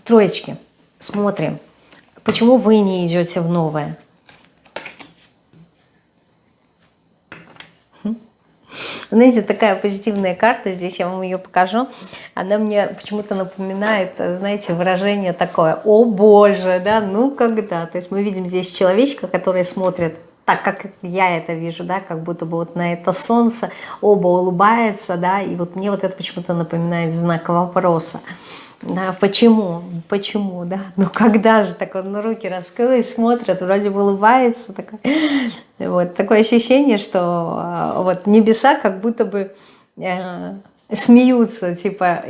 троечки. Смотрим. Почему вы не идете в новое? Хм? Знаете, такая позитивная карта, здесь я вам ее покажу. Она мне почему-то напоминает, знаете, выражение такое, о боже, да, ну когда. То есть мы видим здесь человечка, который смотрит так, как я это вижу, да, как будто бы вот на это солнце оба улыбается, да, и вот мне вот это почему-то напоминает знак вопроса. Да, почему? Почему, да? Ну когда же так он ну, руки раскрыл и смотрит, вроде бы улыбается. Такой. Вот, такое ощущение, что а, вот небеса как будто бы э, смеются, типа,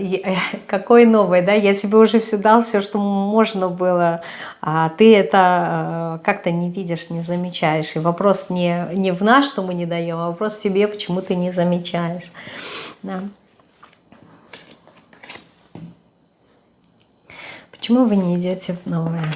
какой новый, да, я тебе уже все дал, все, что можно было, а ты это э, как-то не видишь, не замечаешь. И вопрос не, не в нас, что мы не даем, а вопрос в тебе, почему ты не замечаешь. Да. Почему вы не идете в новое?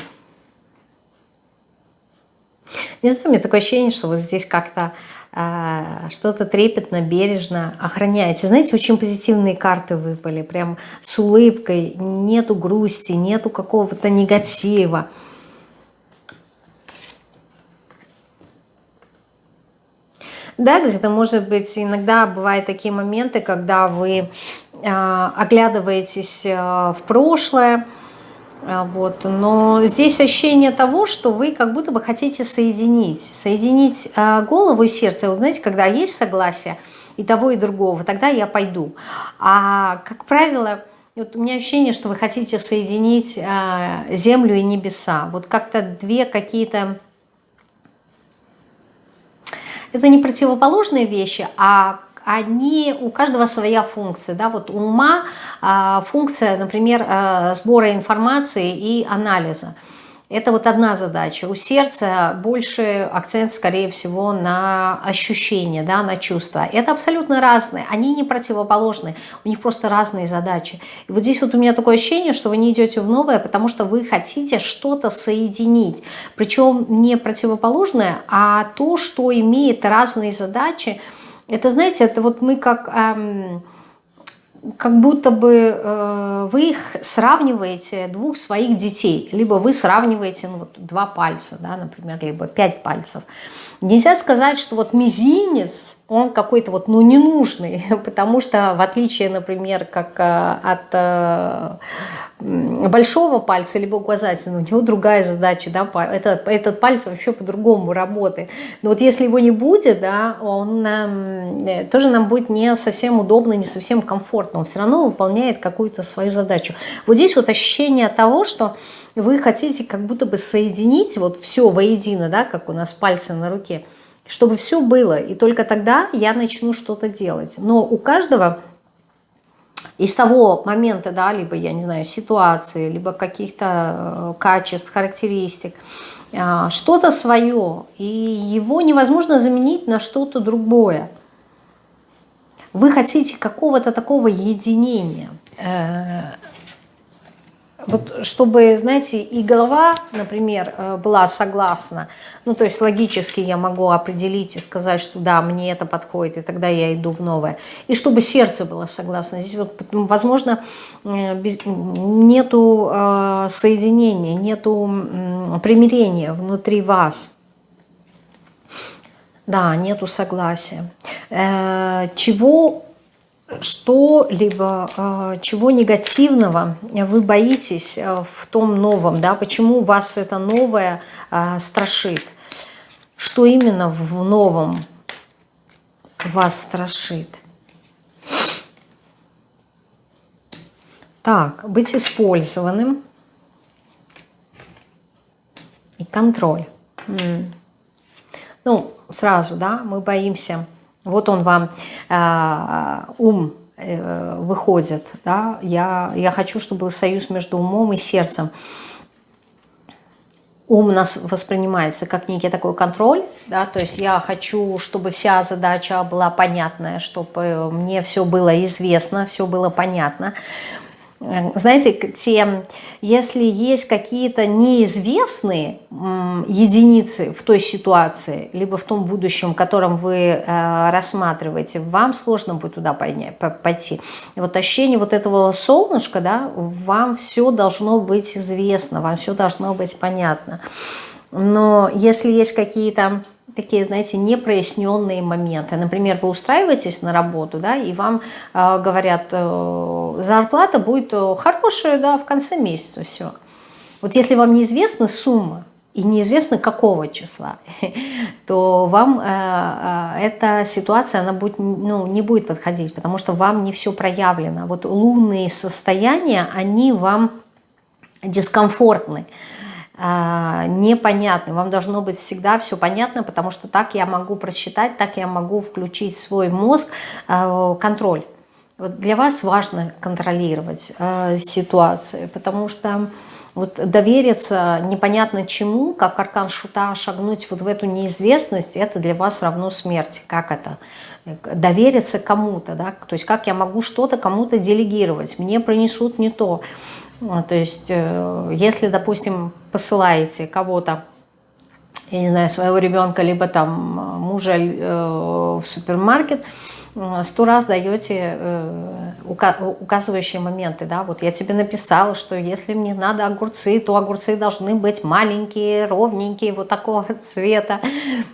Не знаю, у меня такое ощущение, что вот здесь как-то э, что-то трепетно, бережно охраняете. Знаете, очень позитивные карты выпали, прям с улыбкой, нету грусти, нету какого-то негатива. Да, где-то, может быть, иногда бывают такие моменты, когда вы э, оглядываетесь э, в прошлое, вот. Но здесь ощущение того, что вы как будто бы хотите соединить. Соединить а, голову и сердце. Вы знаете, когда есть согласие и того, и другого, тогда я пойду. А, как правило, вот у меня ощущение, что вы хотите соединить а, землю и небеса. Вот как-то две какие-то... Это не противоположные вещи, а они, у каждого своя функция. Да? Вот ума а, функция, например, а, сбора информации и анализа. Это вот одна задача. У сердца больше акцент, скорее всего, на ощущения, да, на чувства. Это абсолютно разные, они не противоположны, у них просто разные задачи. И вот здесь вот у меня такое ощущение, что вы не идете в новое, потому что вы хотите что-то соединить. Причем не противоположное, а то, что имеет разные задачи, это, знаете, это вот мы как... Эм, как будто бы э, вы их сравниваете, двух своих детей, либо вы сравниваете ну, вот, два пальца, да, например, либо пять пальцев. Нельзя сказать, что вот мизинец, он какой-то вот, ну, ненужный, потому что в отличие, например, как э, от э, большого пальца либо указательного, у него другая задача, да, это, этот палец вообще по-другому работает. Но вот если его не будет, да, он э, тоже нам будет не совсем удобно, не совсем комфортно, он все равно выполняет какую-то свою задачу. Вот здесь вот ощущение того, что вы хотите как будто бы соединить вот все воедино, да, как у нас пальцы на руке, чтобы все было, и только тогда я начну что-то делать. Но у каждого из того момента, да, либо, я не знаю, ситуации, либо каких-то э, качеств, характеристик, э, что-то свое, и его невозможно заменить на что-то другое. Вы хотите какого-то такого единения, э, вот чтобы, знаете, и голова, например, э, была согласна, ну, то есть логически я могу определить и сказать, что да, мне это подходит, и тогда я иду в новое. И чтобы сердце было согласно. Здесь вот, возможно, э, нету э, соединения, нету примирения внутри вас. Да, нету согласия. Чего что-либо, э, чего негативного вы боитесь э, в том новом, да, почему вас это новое э, страшит, что именно в новом вас страшит. Так, быть использованным и контроль. Ну, сразу, да, мы боимся вот он вам э, ум э, выходит, да, я, я хочу, чтобы был союз между умом и сердцем. Ум у нас воспринимается как некий такой контроль, да, то есть я хочу, чтобы вся задача была понятная, чтобы мне все было известно, все было понятно. Э, знаете, те, если есть какие-то неизвестные единицы в той ситуации, либо в том будущем, котором вы э, рассматриваете, вам сложно будет туда пойти. И вот ощущение вот этого солнышка, да, вам все должно быть известно, вам все должно быть понятно. Но если есть какие-то такие, знаете, непроясненные моменты. Например, вы устраиваетесь на работу, да, и вам э, говорят, э, зарплата будет э, хорошая, да, в конце месяца, все. Вот если вам неизвестна сумма, и неизвестно какого числа, то вам э, э, эта ситуация она будет, ну, не будет подходить, потому что вам не все проявлено. Вот лунные состояния, они вам дискомфортны. А, непонятны. Вам должно быть всегда все понятно, потому что так я могу просчитать, так я могу включить свой мозг а, контроль. Вот для вас важно контролировать э, ситуации, потому что вот довериться непонятно чему, как аркан шута, шагнуть вот в эту неизвестность, это для вас равно смерти. Как это? Довериться кому-то, да? То есть как я могу что-то кому-то делегировать? Мне принесут не то. А, то есть, э, если, допустим, посылаете кого-то, я не знаю, своего ребенка, либо там мужа э, в супермаркет, сто раз даете э, указывающие моменты, да, вот я тебе написала, что если мне надо огурцы, то огурцы должны быть маленькие, ровненькие, вот такого цвета,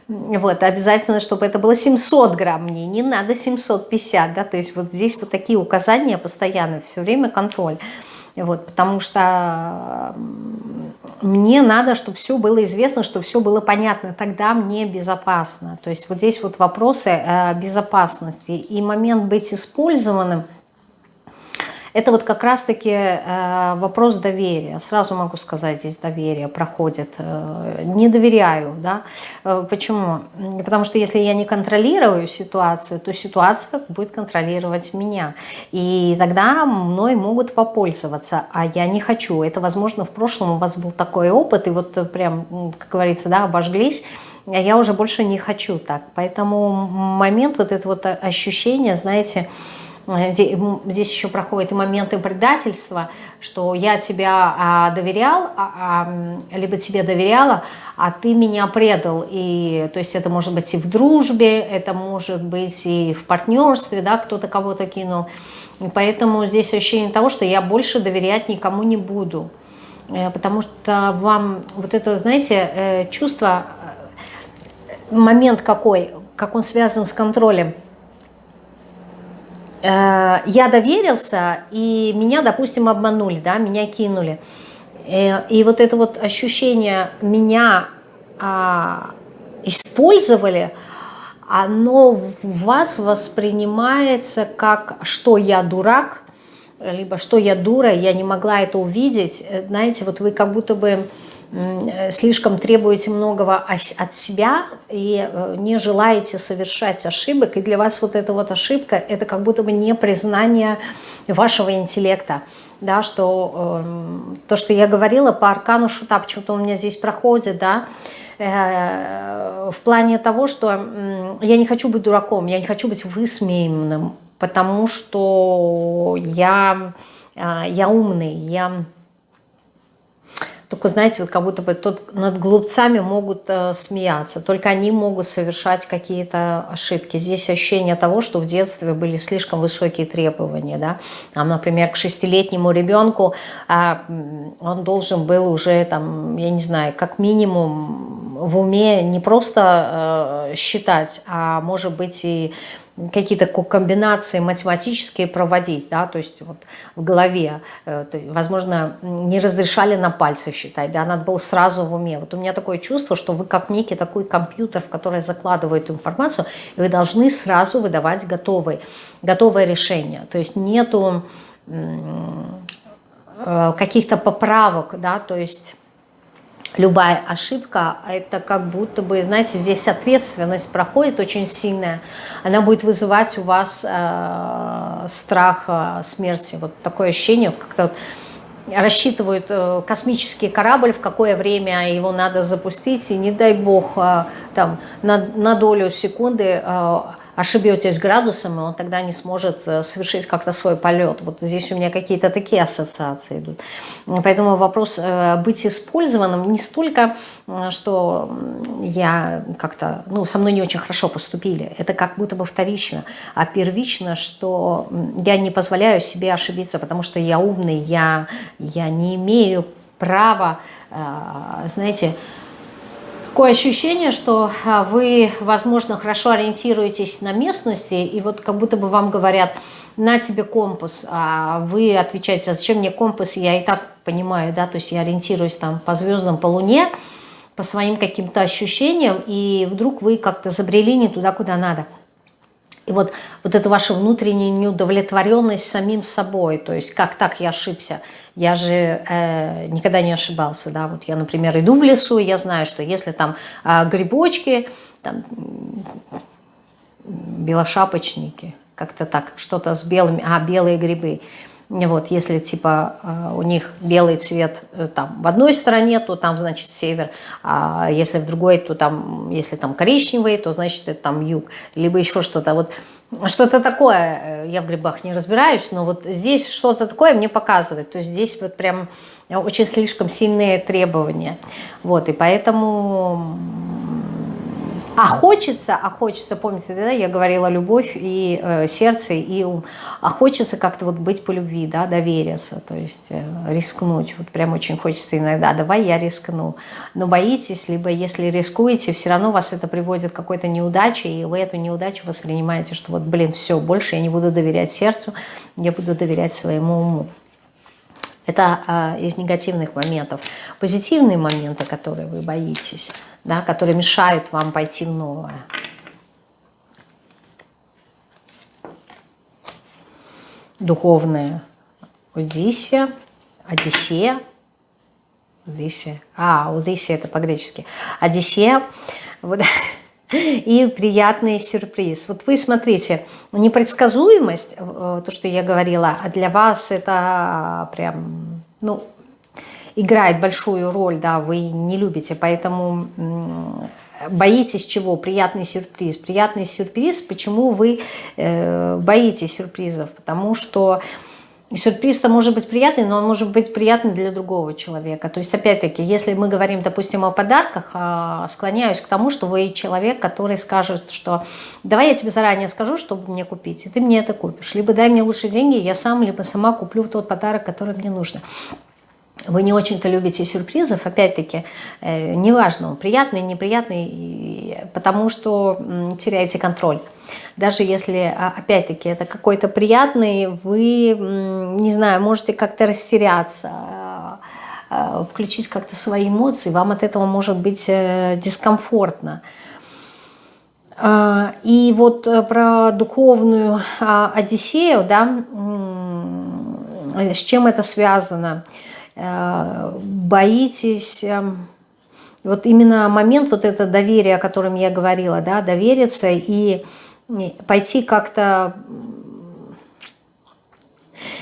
вот, обязательно, чтобы это было 700 грамм, мне не надо 750, да, то есть вот здесь вот такие указания постоянно, все время контроль, вот, потому что мне надо, чтобы все было известно, чтобы все было понятно, тогда мне безопасно. То есть вот здесь вот вопросы безопасности и момент быть использованным – это вот как раз-таки э, вопрос доверия. Сразу могу сказать, здесь доверие проходит. Э, не доверяю, да. Э, почему? Потому что если я не контролирую ситуацию, то ситуация будет контролировать меня. И тогда мной могут попользоваться, а я не хочу. Это, возможно, в прошлом у вас был такой опыт, и вот прям, как говорится, да, обожглись, а я уже больше не хочу так. Поэтому момент вот это вот ощущение, знаете, здесь еще проходят и моменты предательства, что я тебя а, доверял, а, а, либо тебе доверяла, а ты меня предал. И, то есть это может быть и в дружбе, это может быть и в партнерстве, да, кто-то кого-то кинул. И поэтому здесь ощущение того, что я больше доверять никому не буду. Э, потому что вам вот это, знаете, э, чувство, э, момент какой, как он связан с контролем. Я доверился, и меня, допустим, обманули, да, меня кинули. И вот это вот ощущение меня а, использовали, оно в вас воспринимается как «что я дурак», либо «что я дура, я не могла это увидеть». Знаете, вот вы как будто бы слишком требуете многого от себя и э, не желаете совершать ошибок, и для вас вот эта вот ошибка – это как будто бы не признание вашего интеллекта, да, что э, то, что я говорила по аркану шута, почему-то у меня здесь проходит, да, э, в плане того, что э, я не хочу быть дураком, я не хочу быть высмеянным, потому что я, э, я умный, я только, знаете, вот как будто бы тут над глупцами могут э, смеяться, только они могут совершать какие-то ошибки. Здесь ощущение того, что в детстве были слишком высокие требования. Да? Там, например, к шестилетнему ребенку э, он должен был уже, там, я не знаю, как минимум в уме не просто э, считать, а может быть и какие-то комбинации математические проводить, да, то есть вот в голове, э, возможно, не разрешали на пальцах считать, да, надо было сразу в уме. Вот у меня такое чувство, что вы как некий такой компьютер, в который закладывает информацию, и вы должны сразу выдавать готовые, готовое решение. То есть нету э, каких-то поправок, да, то есть любая ошибка, это как будто бы, знаете, здесь ответственность проходит очень сильная, она будет вызывать у вас э, страх э, смерти, вот такое ощущение, как-то вот рассчитывают э, космический корабль, в какое время его надо запустить, и не дай бог э, там на, на долю секунды э, ошибетесь градусом, и он тогда не сможет э, совершить как-то свой полет. Вот здесь у меня какие-то такие ассоциации идут. Поэтому вопрос э, быть использованным не столько, что я как-то, ну, со мной не очень хорошо поступили. Это как будто бы вторично. А первично, что я не позволяю себе ошибиться, потому что я умный, я, я не имею права, э, знаете, такое ощущение, что а, вы, возможно, хорошо ориентируетесь на местности, и вот как будто бы вам говорят, на тебе компас, а вы отвечаете, а зачем мне компас, я и так понимаю, да, то есть я ориентируюсь там по звездам, по луне, по своим каким-то ощущениям, и вдруг вы как-то забрели не туда, куда надо. И вот, вот эта ваша внутренняя неудовлетворенность самим собой, то есть как так я ошибся, я же э, никогда не ошибался, да, вот я, например, иду в лесу, и я знаю, что если там э, грибочки, там белошапочники, как-то так, что-то с белыми, а, белые грибы, вот, если типа э, у них белый цвет э, там в одной стороне, то там значит север, а если в другой, то там, если там коричневый, то значит это там юг, либо еще что-то. Вот что-то такое, э, я в грибах не разбираюсь, но вот здесь что-то такое мне показывает. То есть здесь вот прям очень слишком сильные требования. Вот, и поэтому а хочется, а хочется, помните, да, я говорила любовь и э, сердце, и ум. А хочется как-то вот быть по любви, да, довериться, то есть э, рискнуть. Вот прям очень хочется иногда, давай я рискну. Но боитесь, либо если рискуете, все равно вас это приводит к какой-то неудаче, и вы эту неудачу воспринимаете, что вот, блин, все, больше я не буду доверять сердцу, я буду доверять своему уму. Это э, из негативных моментов. Позитивные моменты, которые вы боитесь, да, которые мешают вам пойти в новое. Духовное. Одиссия, Одиссея. Одиссея. А, Одиссея это по-гречески. Одиссея. Вот и приятный сюрприз. Вот вы смотрите, непредсказуемость, э, то, что я говорила, а для вас это прям, ну, играет большую роль, да, вы не любите, поэтому боитесь чего? Приятный сюрприз. Приятный сюрприз, почему вы э, боитесь сюрпризов? Потому что сюрприз-то может быть приятный, но он может быть приятный для другого человека. То есть, опять-таки, если мы говорим, допустим, о подарках, а, склоняюсь к тому, что вы человек, который скажет, что давай я тебе заранее скажу, чтобы мне купить, и ты мне это купишь. Либо дай мне лучше деньги, я сам, либо сама куплю тот подарок, который мне нужно вы не очень-то любите сюрпризов, опять-таки, э, неважно, приятный, неприятный, потому что теряете контроль. Даже если, а, опять-таки, это какой-то приятный, вы, не знаю, можете как-то растеряться, э, включить как-то свои эмоции, вам от этого может быть э, дискомфортно. А, и вот э, про духовную а, Одиссею, да, с чем это связано – боитесь, эм, вот именно момент вот это доверие, о котором я говорила, да, довериться и пойти как-то...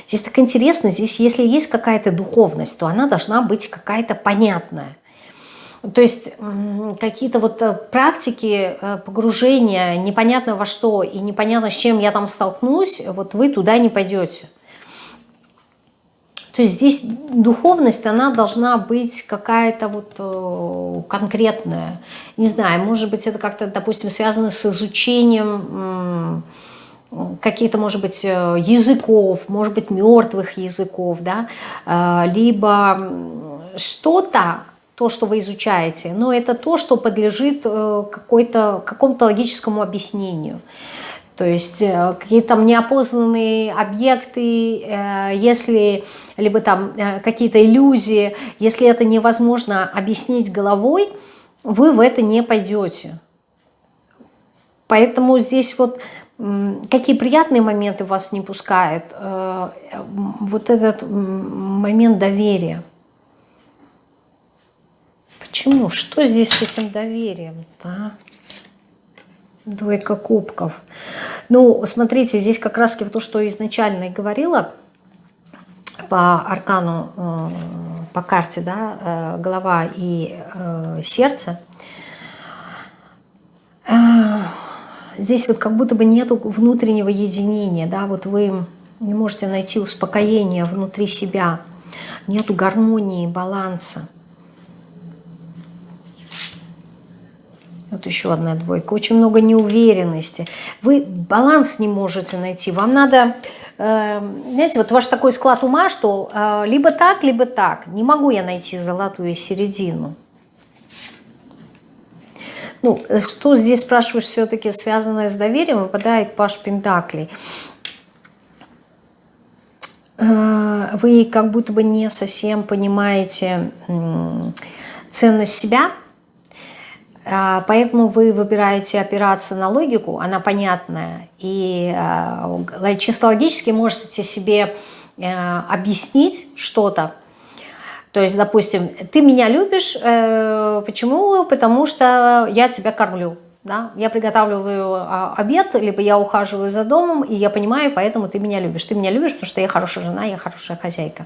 Здесь так интересно, здесь если есть какая-то духовность, то она должна быть какая-то понятная. То есть какие-то вот э, практики э, погружения непонятно во что и непонятно с чем я там столкнусь, вот вы туда не пойдете. То здесь духовность, она должна быть какая-то вот э, конкретная. Не знаю, может быть, это как-то, допустим, связано с изучением каких-то, может быть, э, языков, может быть, мертвых языков, да, э, либо что-то, то, что вы изучаете, но это то, что подлежит какому-то логическому объяснению. То есть э, какие-то там неопознанные объекты, э, если либо там э, какие-то иллюзии, если это невозможно объяснить головой, вы в это не пойдете. Поэтому здесь вот какие приятные моменты вас не пускают, вот этот момент доверия. Почему? Что здесь с этим доверием? Да? Двойка кубков. Ну, смотрите, здесь как раз то, что изначально и говорила по аркану, э, по карте, да, э, голова и э, сердце. Здесь вот как будто бы нету внутреннего единения, да, вот вы не можете найти успокоение внутри себя, нету гармонии, баланса. Вот еще одна двойка. Очень много неуверенности. Вы баланс не можете найти. Вам надо, э, знаете, вот ваш такой склад ума, что э, либо так, либо так. Не могу я найти золотую середину. Ну, что здесь, спрашиваешь, все-таки связанное с доверием, выпадает Паш Пентаклей. Э, вы как будто бы не совсем понимаете ценность себя, поэтому вы выбираете опираться на логику, она понятная, и а, чисто логически можете себе э, объяснить что-то. То есть, допустим, ты меня любишь, э, почему? Потому что я тебя кормлю. Да? Я приготавливаю а, обед, либо я ухаживаю за домом, и я понимаю, поэтому ты меня любишь. Ты меня любишь, потому что я хорошая жена, я хорошая хозяйка.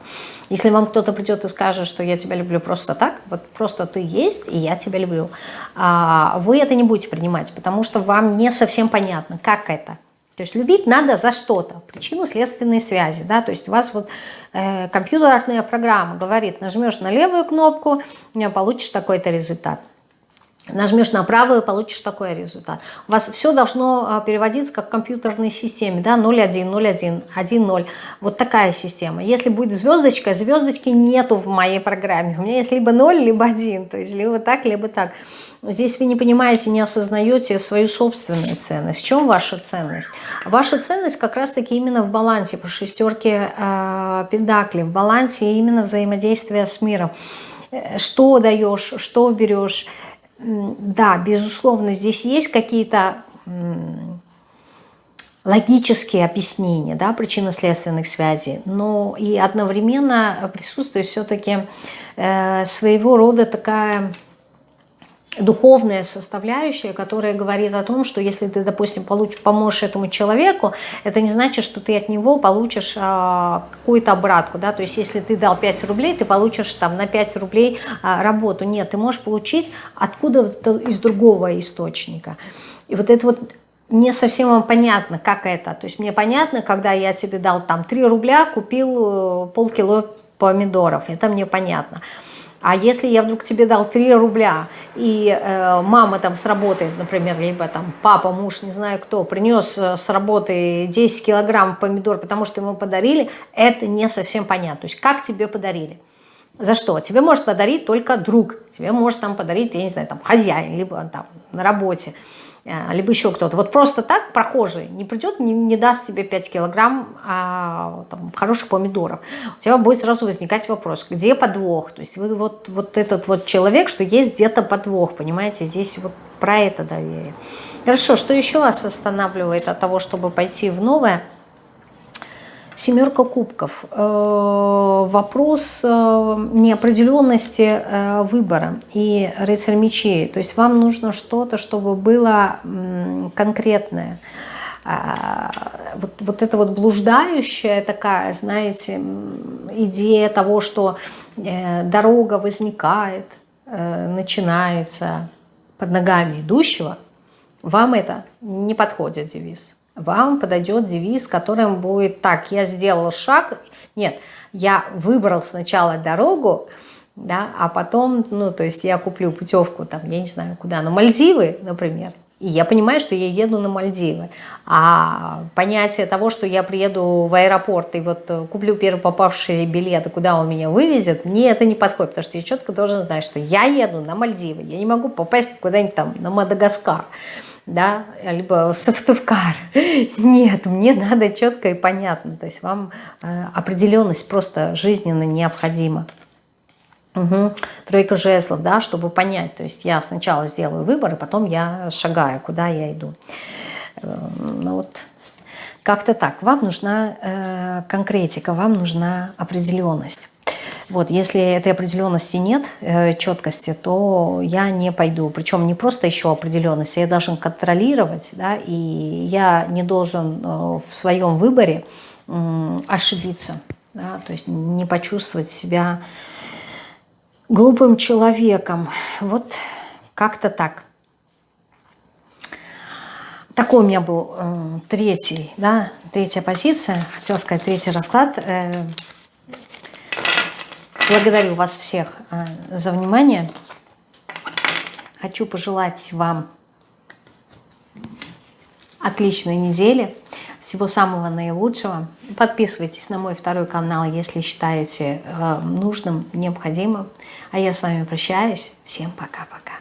Если вам кто-то придет и скажет, что я тебя люблю просто так, вот просто ты есть, и я тебя люблю, а, вы это не будете принимать, потому что вам не совсем понятно, как это. То есть любить надо за что-то, причинно-следственные связи. Да? То есть у вас вот э, компьютерная программа говорит, нажмешь на левую кнопку, получишь такой-то результат. Нажмешь на правую, получишь такой результат. У вас все должно а, переводиться как в компьютерной системе, да, 0,1, 0,1, 1,0. Вот такая система. Если будет звездочка, звездочки нету в моей программе. У меня есть либо 0, либо 1, то есть либо так, либо так. Здесь вы не понимаете, не осознаете свою собственную ценность. В чем ваша ценность? Ваша ценность как раз-таки именно в балансе по шестерке э, педакли, в балансе именно взаимодействия с миром. Э, что даешь, что берешь, да, безусловно, здесь есть какие-то логические объяснения да, причинно-следственных связей, но и одновременно присутствует все-таки э, своего рода такая духовная составляющая, которая говорит о том, что если ты, допустим, получишь, поможешь этому человеку, это не значит, что ты от него получишь а, какую-то обратку, да, то есть если ты дал 5 рублей, ты получишь там на 5 рублей а, работу. Нет, ты можешь получить откуда-то из другого источника. И вот это вот не совсем вам понятно, как это. То есть мне понятно, когда я тебе дал там 3 рубля, купил э, полкило помидоров, это мне понятно. А если я вдруг тебе дал 3 рубля, и э, мама там с работы, например, либо там папа, муж, не знаю кто, принес э, с работы 10 килограмм помидор, потому что ему подарили, это не совсем понятно. То есть как тебе подарили? За что? Тебе может подарить только друг, тебе может там подарить, я не знаю, там хозяин, либо там на работе. Э, либо еще кто-то. Вот просто так прохожий не придет, не, не даст тебе 5 килограмм а, там, хороших помидоров. У тебя будет сразу возникать вопрос, где подвох? То есть вы вот, вот этот вот человек, что есть где-то подвох, понимаете, здесь вот про это доверие. Хорошо, что еще вас останавливает от того, чтобы пойти в новое? Семерка кубков. Э, вопрос э, неопределенности э, выбора и рыцарь мечей. То есть вам нужно что-то, чтобы было конкретное. А, вот, вот это вот блуждающая такая, знаете, идея того, что дорога возникает, начинается под ногами идущего, вам это не подходит девиз вам подойдет девиз, которым будет так, я сделал шаг, нет, я выбрал сначала дорогу, да, а потом, ну, то есть я куплю путевку, там, я не знаю, куда, на Мальдивы, например, и я понимаю, что я еду на Мальдивы. А понятие того, что я приеду в аэропорт и вот куплю первый попавший билет, куда он меня вывезет, мне это не подходит, потому что я четко должен знать, что я еду на Мальдивы. Я не могу попасть куда-нибудь там на Мадагаскар да, либо в Сыктывкар. Нет, мне надо четко и понятно. То есть вам э, определенность просто жизненно необходима. Угу. Тройка жезлов, да, чтобы понять. То есть я сначала сделаю выбор, и потом я шагаю, куда я иду. Э, ну вот как-то так. Вам нужна э, конкретика, вам нужна определенность. Вот, если этой определенности нет, э, четкости, то я не пойду. Причем не просто еще определенности, я должен контролировать, да, и я не должен э, в своем выборе ошибиться, да, то есть не почувствовать себя глупым человеком. Вот как-то так. Такой у меня был э, третий, да, третья позиция, хотела сказать третий расклад. Благодарю вас всех э, за внимание. Хочу пожелать вам отличной недели, всего самого наилучшего. Подписывайтесь на мой второй канал, если считаете э, нужным, необходимым. А я с вами прощаюсь. Всем пока-пока.